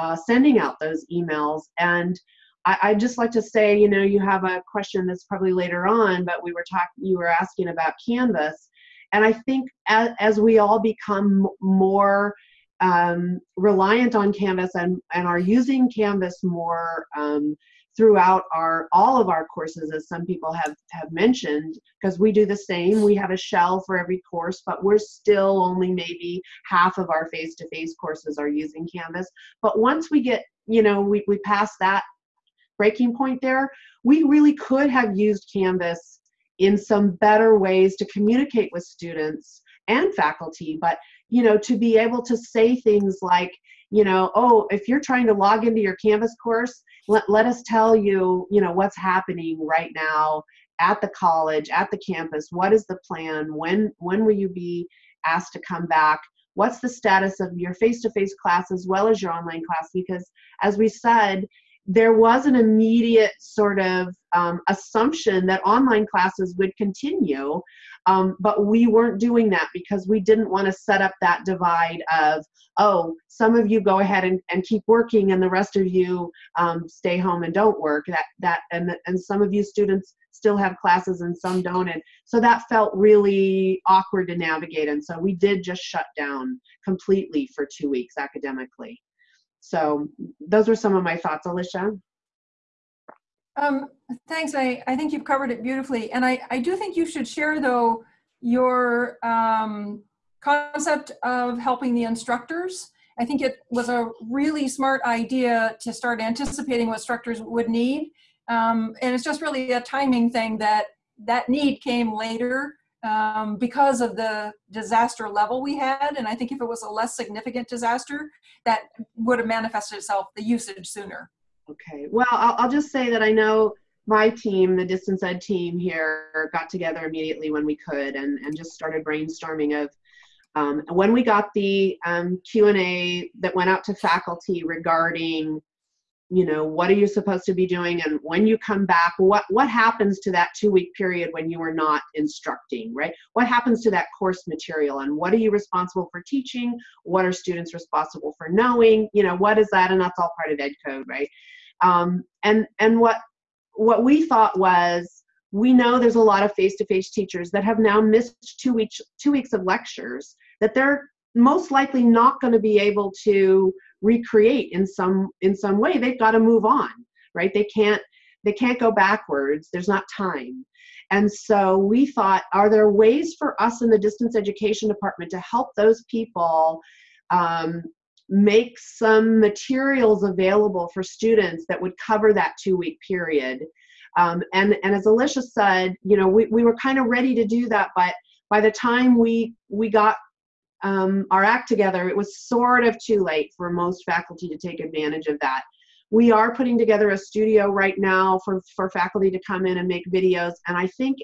uh, sending out those emails and I, I just like to say, you know, you have a question that's probably later on, but we were talking, you were asking about Canvas. And I think as, as we all become more um, reliant on Canvas and, and are using Canvas more um, throughout our all of our courses, as some people have, have mentioned, because we do the same. We have a shell for every course, but we're still only maybe half of our face-to-face -face courses are using Canvas. But once we get, you know, we, we pass that breaking point there, we really could have used Canvas in some better ways to communicate with students and faculty, but you know, to be able to say things like, you know, oh, if you're trying to log into your Canvas course, let, let us tell you, you know, what's happening right now at the college, at the campus. What is the plan? When when will you be asked to come back? What's the status of your face-to-face -face class as well as your online class? Because as we said, there was an immediate sort of um, assumption that online classes would continue, um, but we weren't doing that because we didn't want to set up that divide of, oh, some of you go ahead and, and keep working and the rest of you um, stay home and don't work. That, that and, and some of you students still have classes and some don't. And so that felt really awkward to navigate. And so we did just shut down completely for two weeks academically. So those were some of my thoughts, Alicia. Um, thanks. I, I think you've covered it beautifully. And I, I do think you should share, though, your um, concept of helping the instructors. I think it was a really smart idea to start anticipating what instructors would need. Um, and it's just really a timing thing that that need came later um, because of the disaster level we had. And I think if it was a less significant disaster, that would have manifested itself, the usage sooner. Okay, well, I'll, I'll just say that I know my team, the distance ed team here, got together immediately when we could and, and just started brainstorming of um, when we got the um, Q&A that went out to faculty regarding you know what are you supposed to be doing and when you come back what what happens to that two week period when you are not instructing right? What happens to that course material and what are you responsible for teaching? What are students responsible for knowing? You know what is that? And that's all part of ed code right? Um, and and what what we thought was we know there's a lot of face-to-face teachers that have now missed two weeks two weeks of lectures that they're most likely not going to be able to recreate in some in some way they've got to move on right? They can't they can't go backwards. There's not time. And so we thought are there ways for us in the distance education department to help those people um, make some materials available for students that would cover that two week period? Um, and and as alicia said you know we, we were kind of ready to do that but by the time we we got um, our act together, it was sort of too late for most faculty to take advantage of that. We are putting together a studio right now for, for faculty to come in and make videos. And I think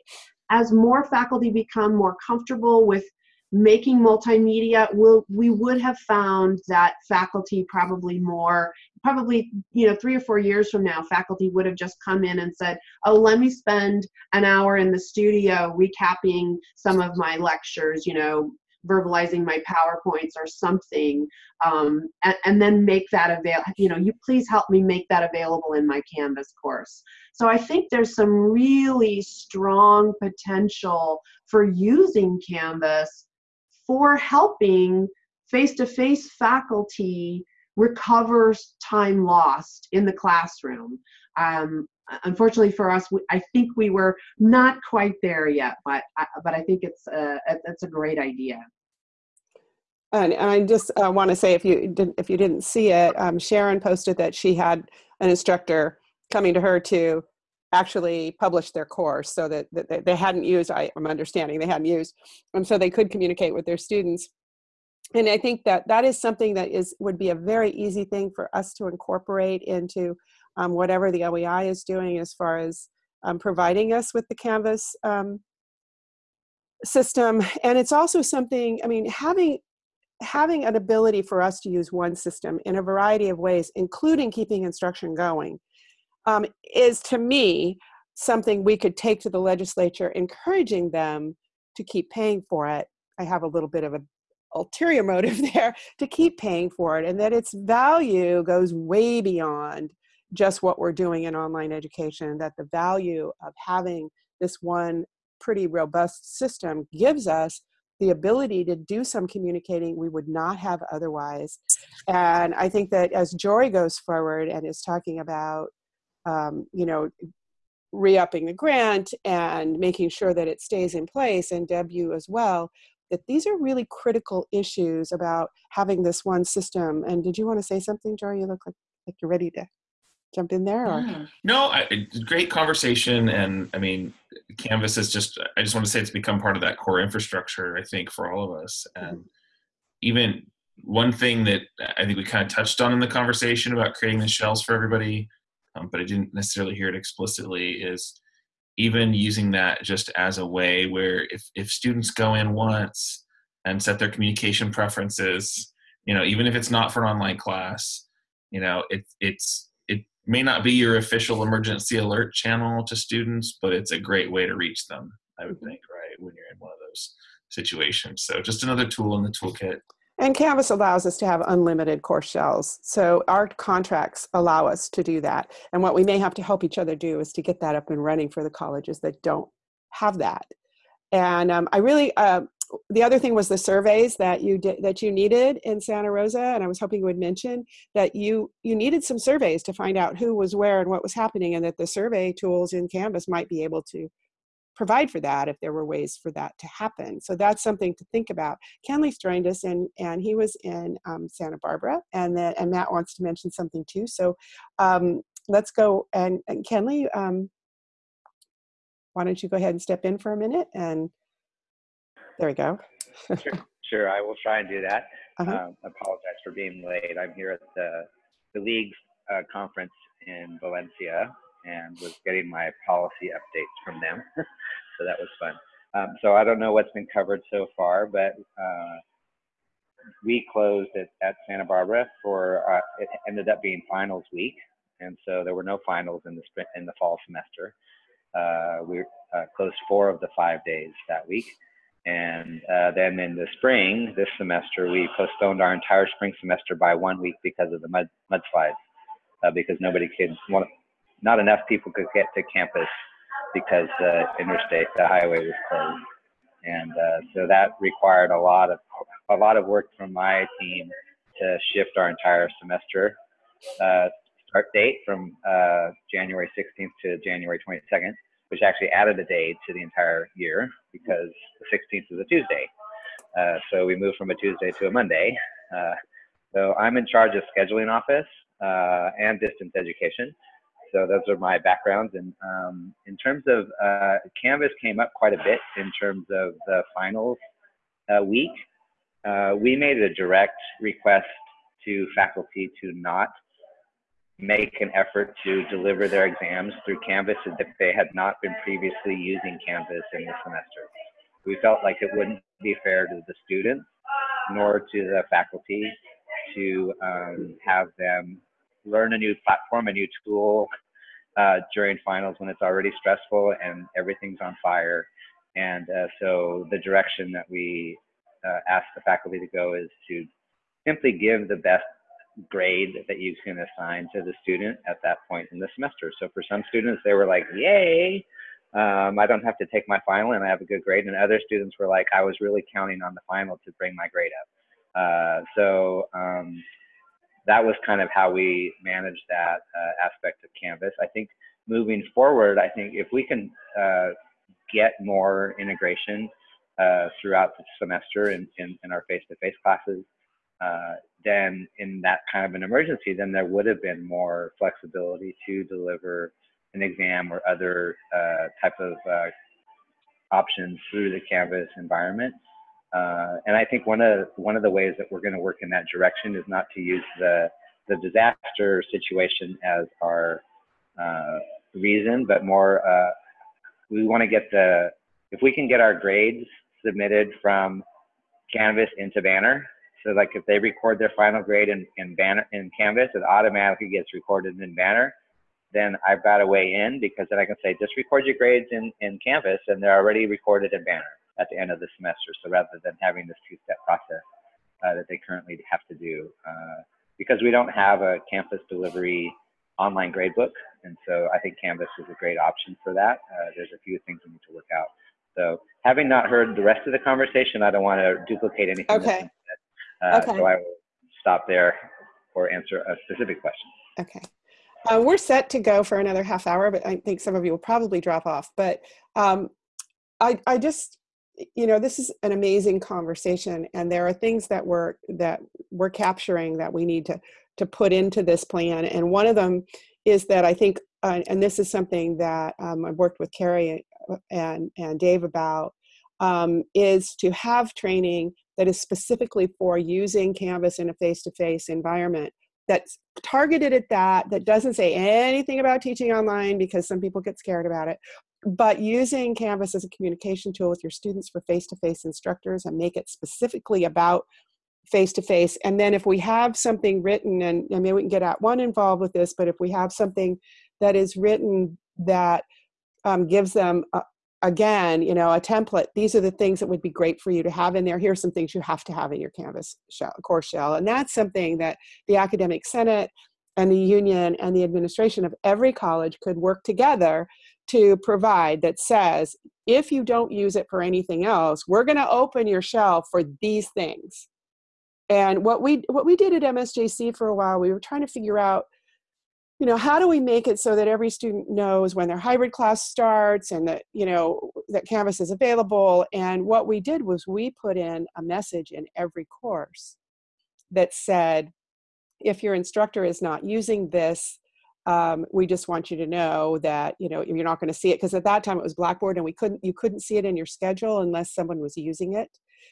as more faculty become more comfortable with making multimedia, we'll, we would have found that faculty probably more, probably, you know, three or four years from now, faculty would have just come in and said, oh, let me spend an hour in the studio recapping some of my lectures, you know, verbalizing my PowerPoints or something, um, and, and, then make that available. You know, you please help me make that available in my Canvas course. So I think there's some really strong potential for using Canvas for helping face-to-face -face faculty recover time lost in the classroom. Um, unfortunately for us, we, I think we were not quite there yet, but but I think it's a, it's a great idea. And, and I just uh, want to say, if you didn't, if you didn't see it, um, Sharon posted that she had an instructor coming to her to actually publish their course, so that, that they hadn't used. I, I'm understanding they hadn't used, and so they could communicate with their students. And I think that that is something that is would be a very easy thing for us to incorporate into um, whatever the OEI is doing as far as um, providing us with the Canvas um, system. And it's also something, I mean, having having an ability for us to use one system in a variety of ways, including keeping instruction going, um, is to me something we could take to the legislature, encouraging them to keep paying for it. I have a little bit of an ulterior motive there to keep paying for it, and that its value goes way beyond just what we're doing in online education, that the value of having this one pretty robust system gives us the ability to do some communicating we would not have otherwise. And I think that as Jory goes forward and is talking about, um, you know, re-upping the grant and making sure that it stays in place, and Deb, you as well, that these are really critical issues about having this one system. And did you want to say something, Jory? You look like, like you're ready to jump in there? Or? Yeah. No, I, great conversation. And I mean, Canvas is just, I just want to say it's become part of that core infrastructure, I think, for all of us. Mm-hmm. And even one thing that I think we kind of touched on in the conversation about creating the shells for everybody, um, but I didn't necessarily hear it explicitly, is even using that just as a way where if, if students go in once and set their communication preferences, you know, even if it's not for an online class, you know, it, it's may not be your official emergency alert channel to students, but it's a great way to reach them, I would mm-hmm. think, right, when you're in one of those situations. So just another tool in the toolkit. And Canvas allows us to have unlimited course shells. So our contracts allow us to do that. And what we may have to help each other do is to get that up and running for the colleges that don't have that. And um, I really, uh, the other thing was the surveys that you did that you needed in Santa Rosa, and I was hoping you would mention that you you needed some surveys to find out who was where and what was happening, and that the survey tools in Canvas might be able to provide for that if there were ways for that to happen. So that's something to think about. Kenley's joined us, and and he was in um, Santa Barbara, and then and Matt wants to mention something too. So um, let's go and, and Kenley, um, why don't you go ahead and step in for a minute and there we go. sure, sure, I will try and do that. Uh-huh. Um, apologize for being late. I'm here at the the league's uh, conference in Valencia, and was getting my policy updates from them. so that was fun. Um, so I don't know what's been covered so far, but uh, we closed at, at Santa Barbara for uh, it ended up being finals week, and so there were no finals in the spring, in the fall semester. Uh, we uh, closed four of the five days that week, and uh, then in the spring this semester we postponed our entire spring semester by one week because of the mud mudslides, uh, because nobody could, not enough people could get to campus because the interstate, the highway was closed. And uh, so that required a lot of a lot of work from my team to shift our entire semester uh, start date from uh, January 16th to January 22nd, which actually added a day to the entire year because the 16th is a Tuesday. Uh, so we moved from a Tuesday to a Monday. Uh, so I'm in charge of scheduling office uh, and distance education so those are my backgrounds. And um, in terms of uh, Canvas came up quite a bit in terms of the finals uh, week. Uh, we made a direct request to faculty to not make an effort to deliver their exams through Canvas if they had not been previously using Canvas in the semester. We felt like it wouldn't be fair to the students nor to the faculty to um, have them learn a new platform, a new tool, uh, during finals when it's already stressful and everything's on fire. And uh, so the direction that we uh, ask the faculty to go is to simply give the best grade that you can assign to the student at that point in the semester. So for some students, they were like, yay, um, I don't have to take my final and I have a good grade. And other students were like, I was really counting on the final to bring my grade up. Uh, so um, that was kind of how we managed that uh, aspect of Canvas. I think moving forward, I think if we can uh, get more integration uh, throughout the semester in, in, in our face-to-face classes, uh, then in that kind of an emergency, then there would have been more flexibility to deliver an exam or other uh, type of uh, options through the Canvas environment. Uh, and I think one of one of the ways that we're going to work in that direction is not to use the the disaster situation as our uh, reason, but more uh, we want to get the if we can get our grades submitted from Canvas into Banner. So like if they record their final grade in, in Banner in Canvas, it automatically gets recorded in Banner. Then I've got a way in because then I can say just record your grades in, in Canvas and they're already recorded in Banner at the end of the semester. So rather than having this two-step process uh, that they currently have to do, uh, because we don't have a campus delivery online gradebook, and so I think Canvas is a great option for that. Uh, there's a few things we need to work out. So having not heard the rest of the conversation, I don't want to duplicate anything. Okay. Uh, okay. So I will stop there or answer a specific question. Okay. Uh, we're set to go for another half hour, but I think some of you will probably drop off. But um, I, I just you know this is an amazing conversation and there are things that we're that we're capturing that we need to to put into this plan and one of them is that i think uh, and this is something that um, i've worked with carrie uh, and and dave about um, is to have training that is specifically for using canvas in a face-to-face environment that's targeted at that that doesn't say anything about teaching online because some people get scared about it but using Canvas as a communication tool with your students for face-to-face instructors and make it specifically about face-to-face. And then if we have something written, and I mean, we can get at @ONE involved with this, but if we have something that is written that um, gives them, a, again, you know, a template, these are the things that would be great for you to have in there. Here's some things you have to have in your Canvas shell, course shell. And that's something that the Academic Senate and the union and the administration of every college could work together to provide that says if you don't use it for anything else we're going to open your shell for these things and what we what we did at msjc for a while we were trying to figure out you know how do we make it so that every student knows when their hybrid class starts and that you know that canvas is available? And what we did was we put in a message in every course that said if your instructor is not using this um, we just want you to know that you know you're not going to see it. Because at that time it was blackboard and we couldn't you couldn't see it in your schedule unless someone was using it.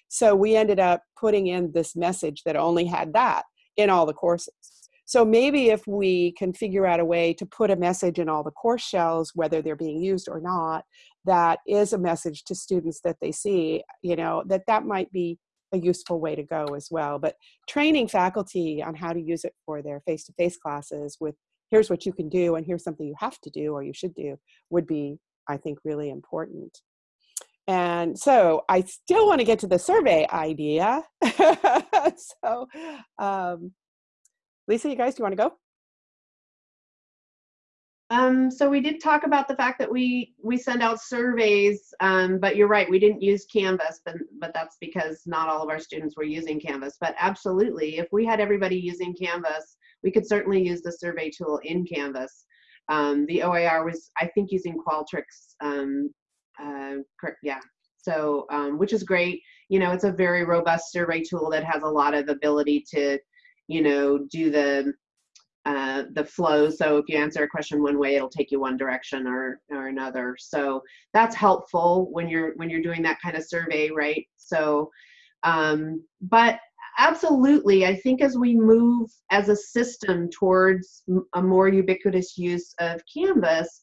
So we ended up putting in this message that only had that in all the courses So maybe if we can figure out a way to put a message in all the course shells, whether they're being used or not, that is a message to students that they see, you know, that that might be a useful way to go as well. But training faculty on how to use it for their face-to-face classes with here's what you can do and here's something you have to do or you should do would be, I think, really important. And so I still want to get to the survey idea. so, um, Lisa, you guys, do you want to go? Um, so we did talk about the fact that we we send out surveys, um, but you're right, we didn't use Canvas, but but that's because not all of our students were using Canvas. But absolutely, if we had everybody using Canvas, we could certainly use the survey tool in Canvas. Um, the OAR was, I think, using Qualtrics. Um, uh, yeah. So, um, which is great. You know, it's a very robust survey tool that has a lot of ability to, you know, do the uh, the flow. So if you answer a question one way, it'll take you one direction or, or another. So that's helpful when you're when you're doing that kind of survey, right? So, um, but absolutely, I think as we move as a system towards a more ubiquitous use of Canvas,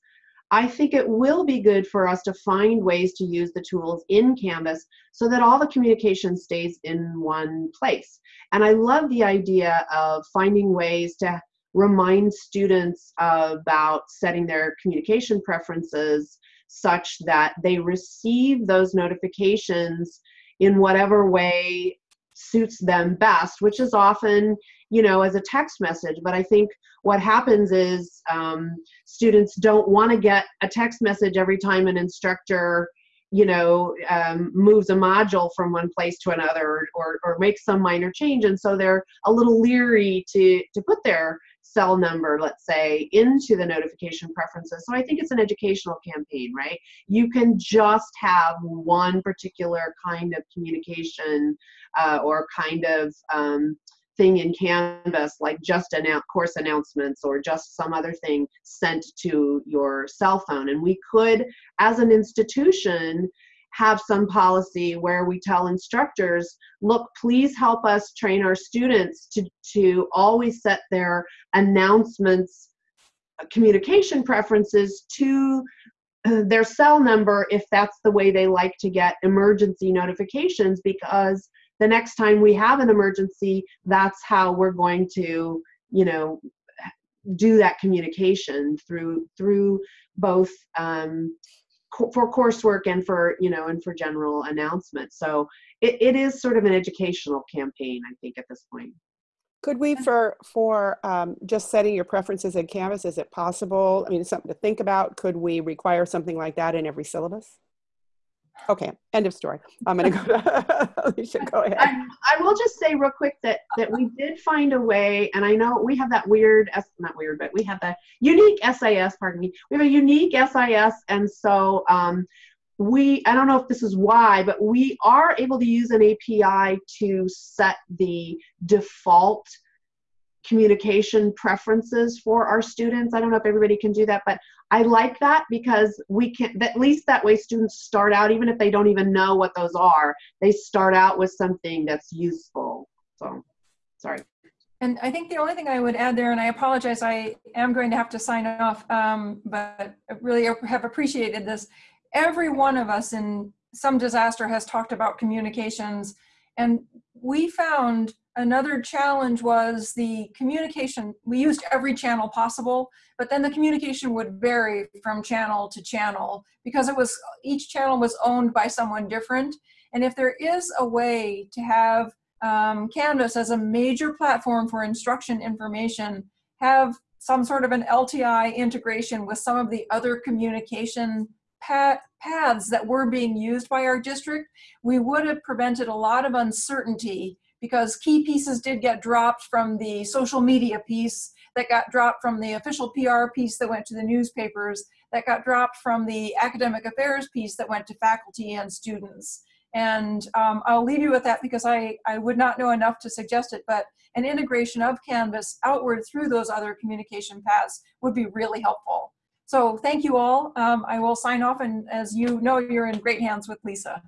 I think it will be good for us to find ways to use the tools in Canvas so that all the communication stays in one place. And I love the idea of finding ways to remind students about setting their communication preferences such that they receive those notifications in whatever way suits them best, which is often, you know, as a text message. But I think what happens is um, students don't want to get a text message every time an instructor you know, um, moves a module from one place to another or, or makes some minor change. And so they're a little leery to, to put their cell number, let's say, into the notification preferences. So I think it's an educational campaign, right? You can just have one particular kind of communication uh, or kind of um, thing in Canvas, like just announce course announcements or just some other thing sent to your cell phone. And we could, as an institution, have some policy where we tell instructors, look, please help us train our students to, to always set their announcements uh, communication preferences to uh, their cell number if that's the way they like to get emergency notifications because the next time we have an emergency that's how we're going to you know do that communication through through both um, for coursework and for you know and for general announcements. So it, it is sort of an educational campaign i think at this point. Could we for for um, just setting your preferences in canvas is it possible i mean something to think about? Could we require something like that in every syllabus Okay, end of story. I'm going to go to Alicia. Go ahead. I, I, will just say real quick that that we did find a way, and I know we have that weird, not weird, but we have that unique SIS. Pardon me. We have a unique SIS, and so um, we. I don't know if this is why, but we are able to use an API to set the default communication preferences for our students. I don't know if everybody can do that, but I like that because we can, at least that way students start out, even if they don't even know what those are, they start out with something that's useful. So, sorry. And I think the only thing I would add there, and I apologize, I am going to have to sign off, um, but I really have appreciated this. Every one of us in some disaster has talked about communications, and we found Another challenge was the communication. We used every channel possible, but then the communication would vary from channel to channel because it was each channel was owned by someone different. And if there is a way to have um, Canvas as a major platform for instruction information, have some sort of an LTI integration with some of the other communication paths that were being used by our district, we would have prevented a lot of uncertainty because key pieces did get dropped from the social media piece that got dropped from the official PR piece that went to the newspapers that got dropped from the academic affairs piece that went to faculty and students. And um, I'll leave you with that because I, I would not know enough to suggest it, but an integration of Canvas outward through those other communication paths would be really helpful. So thank you all. Um, I will sign off and as you know, you're in great hands with Lisa.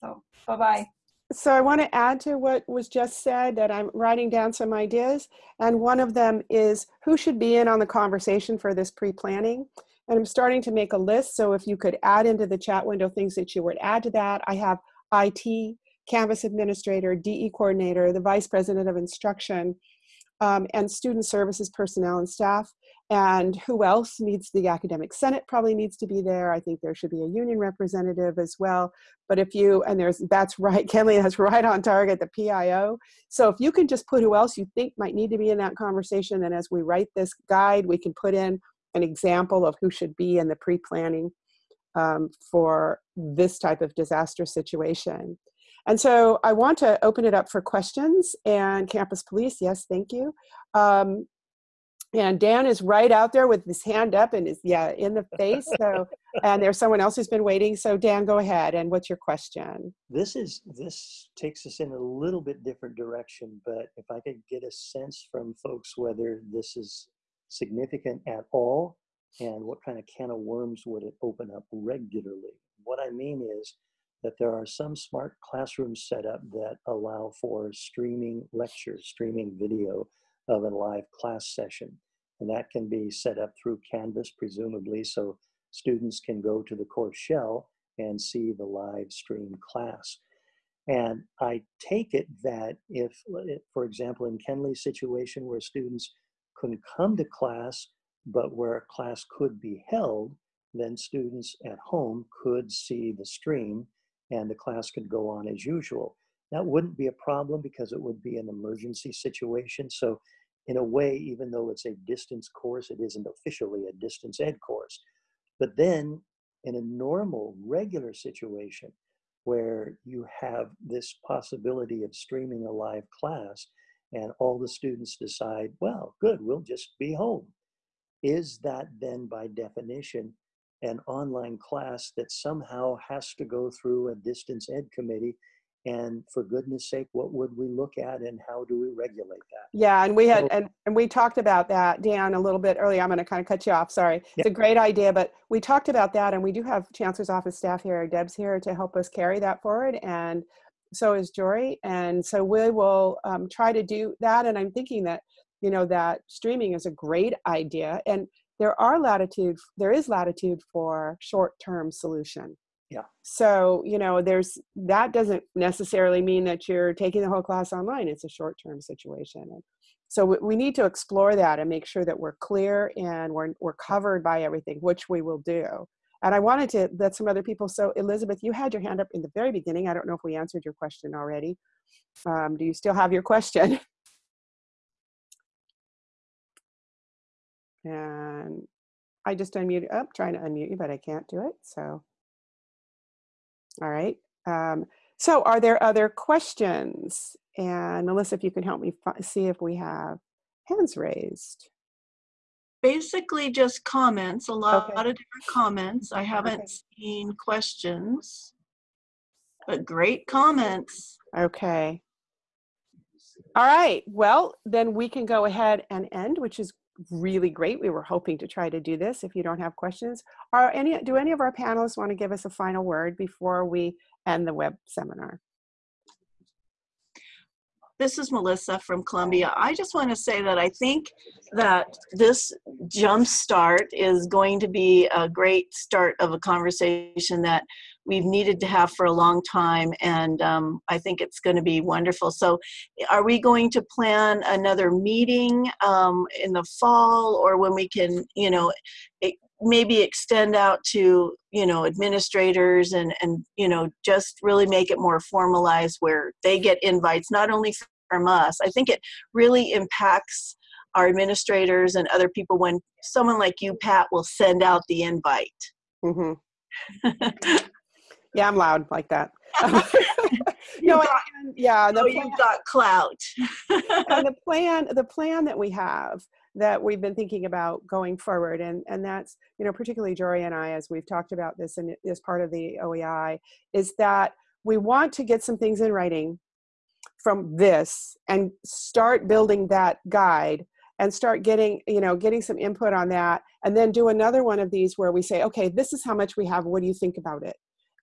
So bye-bye. So I want to add to what was just said that I'm writing down some ideas. And one of them is who should be in on the conversation for this pre-planning. And I'm starting to make a list. So if you could add into the chat window things that you would add to that. I have IT, Canvas administrator, DE coordinator, the vice president of instruction, um, and student services personnel and staff. And who else needs the academic senate probably needs to be there. I think there should be a union representative as well. But if you, and there's, that's right, Kenley, that's right on target, the PIO. So if you can just put who else you think might need to be in that conversation, then as we write this guide, we can put in an example of who should be in the pre-planning um, for this type of disaster situation. And so I want to open it up for questions and campus police, yes, thank you. Um, and Dan is right out there with his hand up and is, yeah, in the face. So, and there's someone else who's been waiting. So Dan, go ahead. And what's your question? This is, this takes us in a little bit different direction, but if I could get a sense from folks whether this is significant at all and what kind of can of worms would it open up regularly? What I mean is that there are some smart classrooms set up that allow for streaming lectures, streaming video of a live class session. And that can be set up through Canvas, presumably, so students can go to the course shell and see the live stream class. And I take it that if, eh, for example, in Kenley's situation where students couldn't come to class, but where a class could be held, then students at home could see the stream and the class could go on as usual. That wouldn't be a problem because it would be an emergency situation. So in a way, even though it's a distance course, it isn't officially a distance ed course. But then in a normal, regular situation where you have this possibility of streaming a live class and all the students decide, well, good, we'll just be home. Is that then by definition an online class that somehow has to go through a distance ed committee and for goodness sake what would we look at and how do we regulate that? Yeah and we had so, and, and we talked about that dan a little bit earlier. I'm going to kind of cut you off sorry. Yeah. it's a great idea but we talked about that and we do have chancellor's office staff here deb's here to help us carry that forward and so is jory. And so we will um, try to do that and i'm thinking that you know that streaming is a great idea and there are latitude there is latitude for short-term solution yeah. So you know there's that doesn't necessarily mean that you're taking the whole class online. It's a short-term situation. And so we, we need to explore that and make sure that we're clear and we're, we're covered by everything which we will do. And i wanted to let some other people so elizabeth you had your hand up in the very beginning. I don't know if we answered your question already. Um, do you still have your question? And I just unmute up, oh, trying to unmute you, but I can't do it. So, all right. Um, so are there other questions? And Melissa, if you can help me see if we have hands raised. Basically just comments, a lot, okay. of different comments. I haven't okay. seen questions, but great comments. Okay. All right, well, then we can go ahead and end, which is really great. We were hoping to try to do this. If you don't have questions, are any do any of our panelists want to give us a final word before we end the web seminar? This is Melissa from Columbia. I just want to say that I think that this jump start is going to be a great start of a conversation that we've needed to have for a long time and um, I think it's going to be wonderful. So are we going to plan another meeting um, in the fall or when we can, you know, it, maybe extend out to, you know, administrators and, and, you know, just really make it more formalized where they get invites, not only from us. I think it really impacts our administrators and other people when someone like you, Pat, will send out the invite. Mm-hmm. Yeah, I'm loud like that. no, got, and, yeah, the oh, plan, you've got clout. and the plan, the plan that we have that we've been thinking about going forward, and and that's you know particularly Jory and I, as we've talked about this and as part of the OEI, is that we want to get some things in writing from this and start building that guide and start getting you know getting some input on that and then do another one of these where we say okay this is how much we have what do you think about it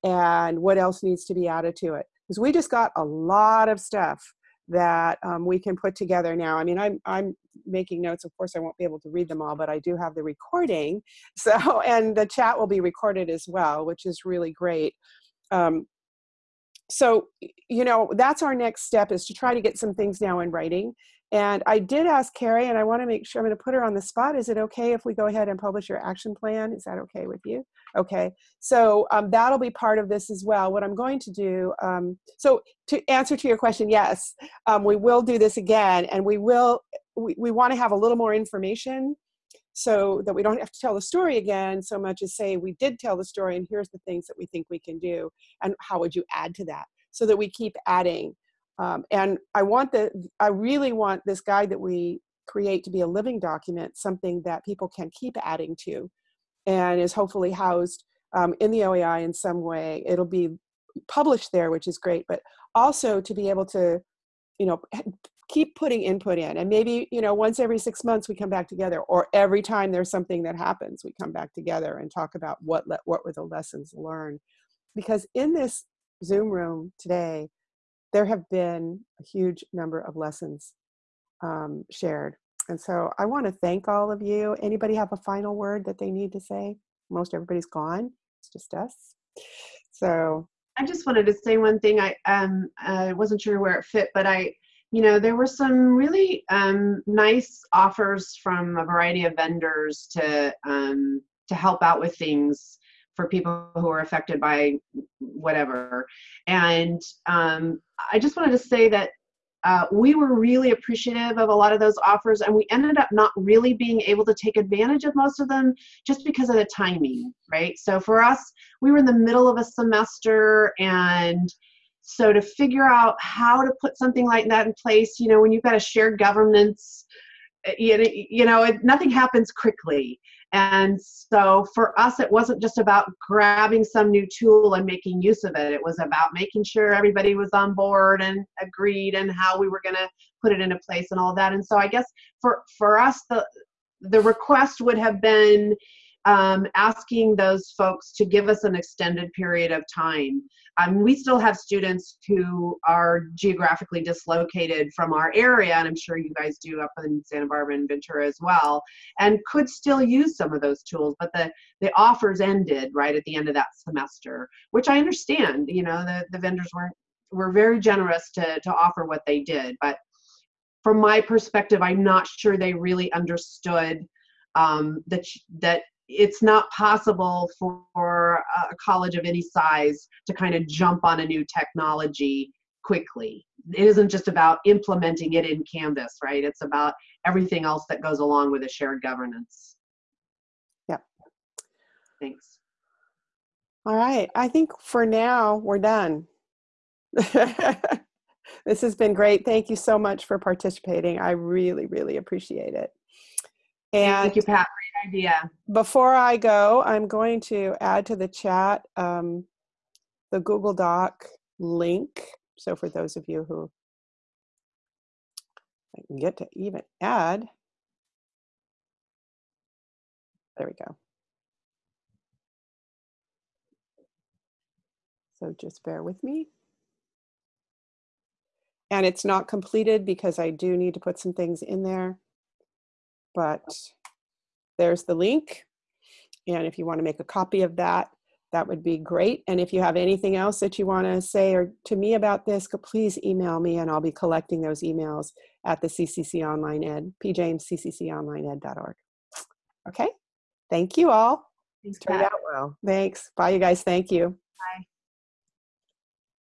and what else needs to be added to it because we just got a lot of stuff that um, we can put together now. I mean, I'm, I'm making notes. Of course, I won't be able to read them all, but I do have the recording. So, and the chat will be recorded as well, which is really great. Um, so, you know, that's our next step is to try to get some things now in writing. And I did ask Carrie, and I want to make sure I'm going to put her on the spot. Is it okay if we go ahead and publish your action plan? Is that okay with you? Okay, so um, that'll be part of this as well. What I'm going to do, um, so to answer to your question, yes, um, we will do this again, and we will, we, we want to have a little more information so that we don't have to tell the story again so much as say we did tell the story and here's the things that we think we can do and how would you add to that so that we keep adding um, and I want the, I really want this guide that we create to be a living document, something that people can keep adding to and is hopefully housed um, in the OEI in some way. It'll be published there, which is great, but also to be able to, you know, keep putting input in and maybe, you know, once every six months we come back together or every time there's something that happens, we come back together and talk about what, what were the lessons learned. Because in this Zoom room today, there have been a huge number of lessons um, shared. And so I want to thank all of you. Anybody have a final word that they need to say? Most everybody's gone. It's just us. So I just wanted to say one thing. I um I wasn't sure where it fit, but I, you know, there were some really um, nice offers from a variety of vendors to um, to help out with things for people who are affected by whatever. And um, I just wanted to say that uh, we were really appreciative of a lot of those offers, and we ended up not really being able to take advantage of most of them just because of the timing, right? So for us, we were in the middle of a semester, and so to figure out how to put something like that in place, you know, when you've got a shared governance, eh, you know, it, nothing happens quickly. And so for us, it wasn't just about grabbing some new tool and making use of it. It was about making sure everybody was on board and agreed and how we were going to put it into place and all that. And so I guess for, for us, the, the request would have been um, asking those folks to give us an extended period of time. Um, we still have students who are geographically dislocated from our area, and I'm sure you guys do up in Santa Barbara and Ventura as well, and could still use some of those tools, but the, the offers ended right at the end of that semester, which I understand, you know, the, the vendors weren't, were very generous to, to offer what they did, but from my perspective, I'm not sure they really understood um, that, that it's not possible for a college of any size to kind of jump on a new technology quickly. It isn't just about implementing it in Canvas, right? It's about everything else that goes along with a shared governance. Yep. Thanks. All right. I think for now we're done. this has been great. Thank you so much for participating. I really, really appreciate it. And Thank you, Pat. Great idea. Before I go, I'm going to add to the chat um, the Google Doc link. So for those of you who I can get to even add, there we go. So just bear with me. And it's not completed because I do need to put some things in there but there's the link. And if you want to make a copy of that, that would be great. And if you have anything else that you want to say or to me about this, please email me and I'll be collecting those emails at the CCC Online Ed, pjamesccconlineed.org. Okay, thank you all. Thanks, Turned out well. Thanks. Bye, you guys. Thank you. Bye.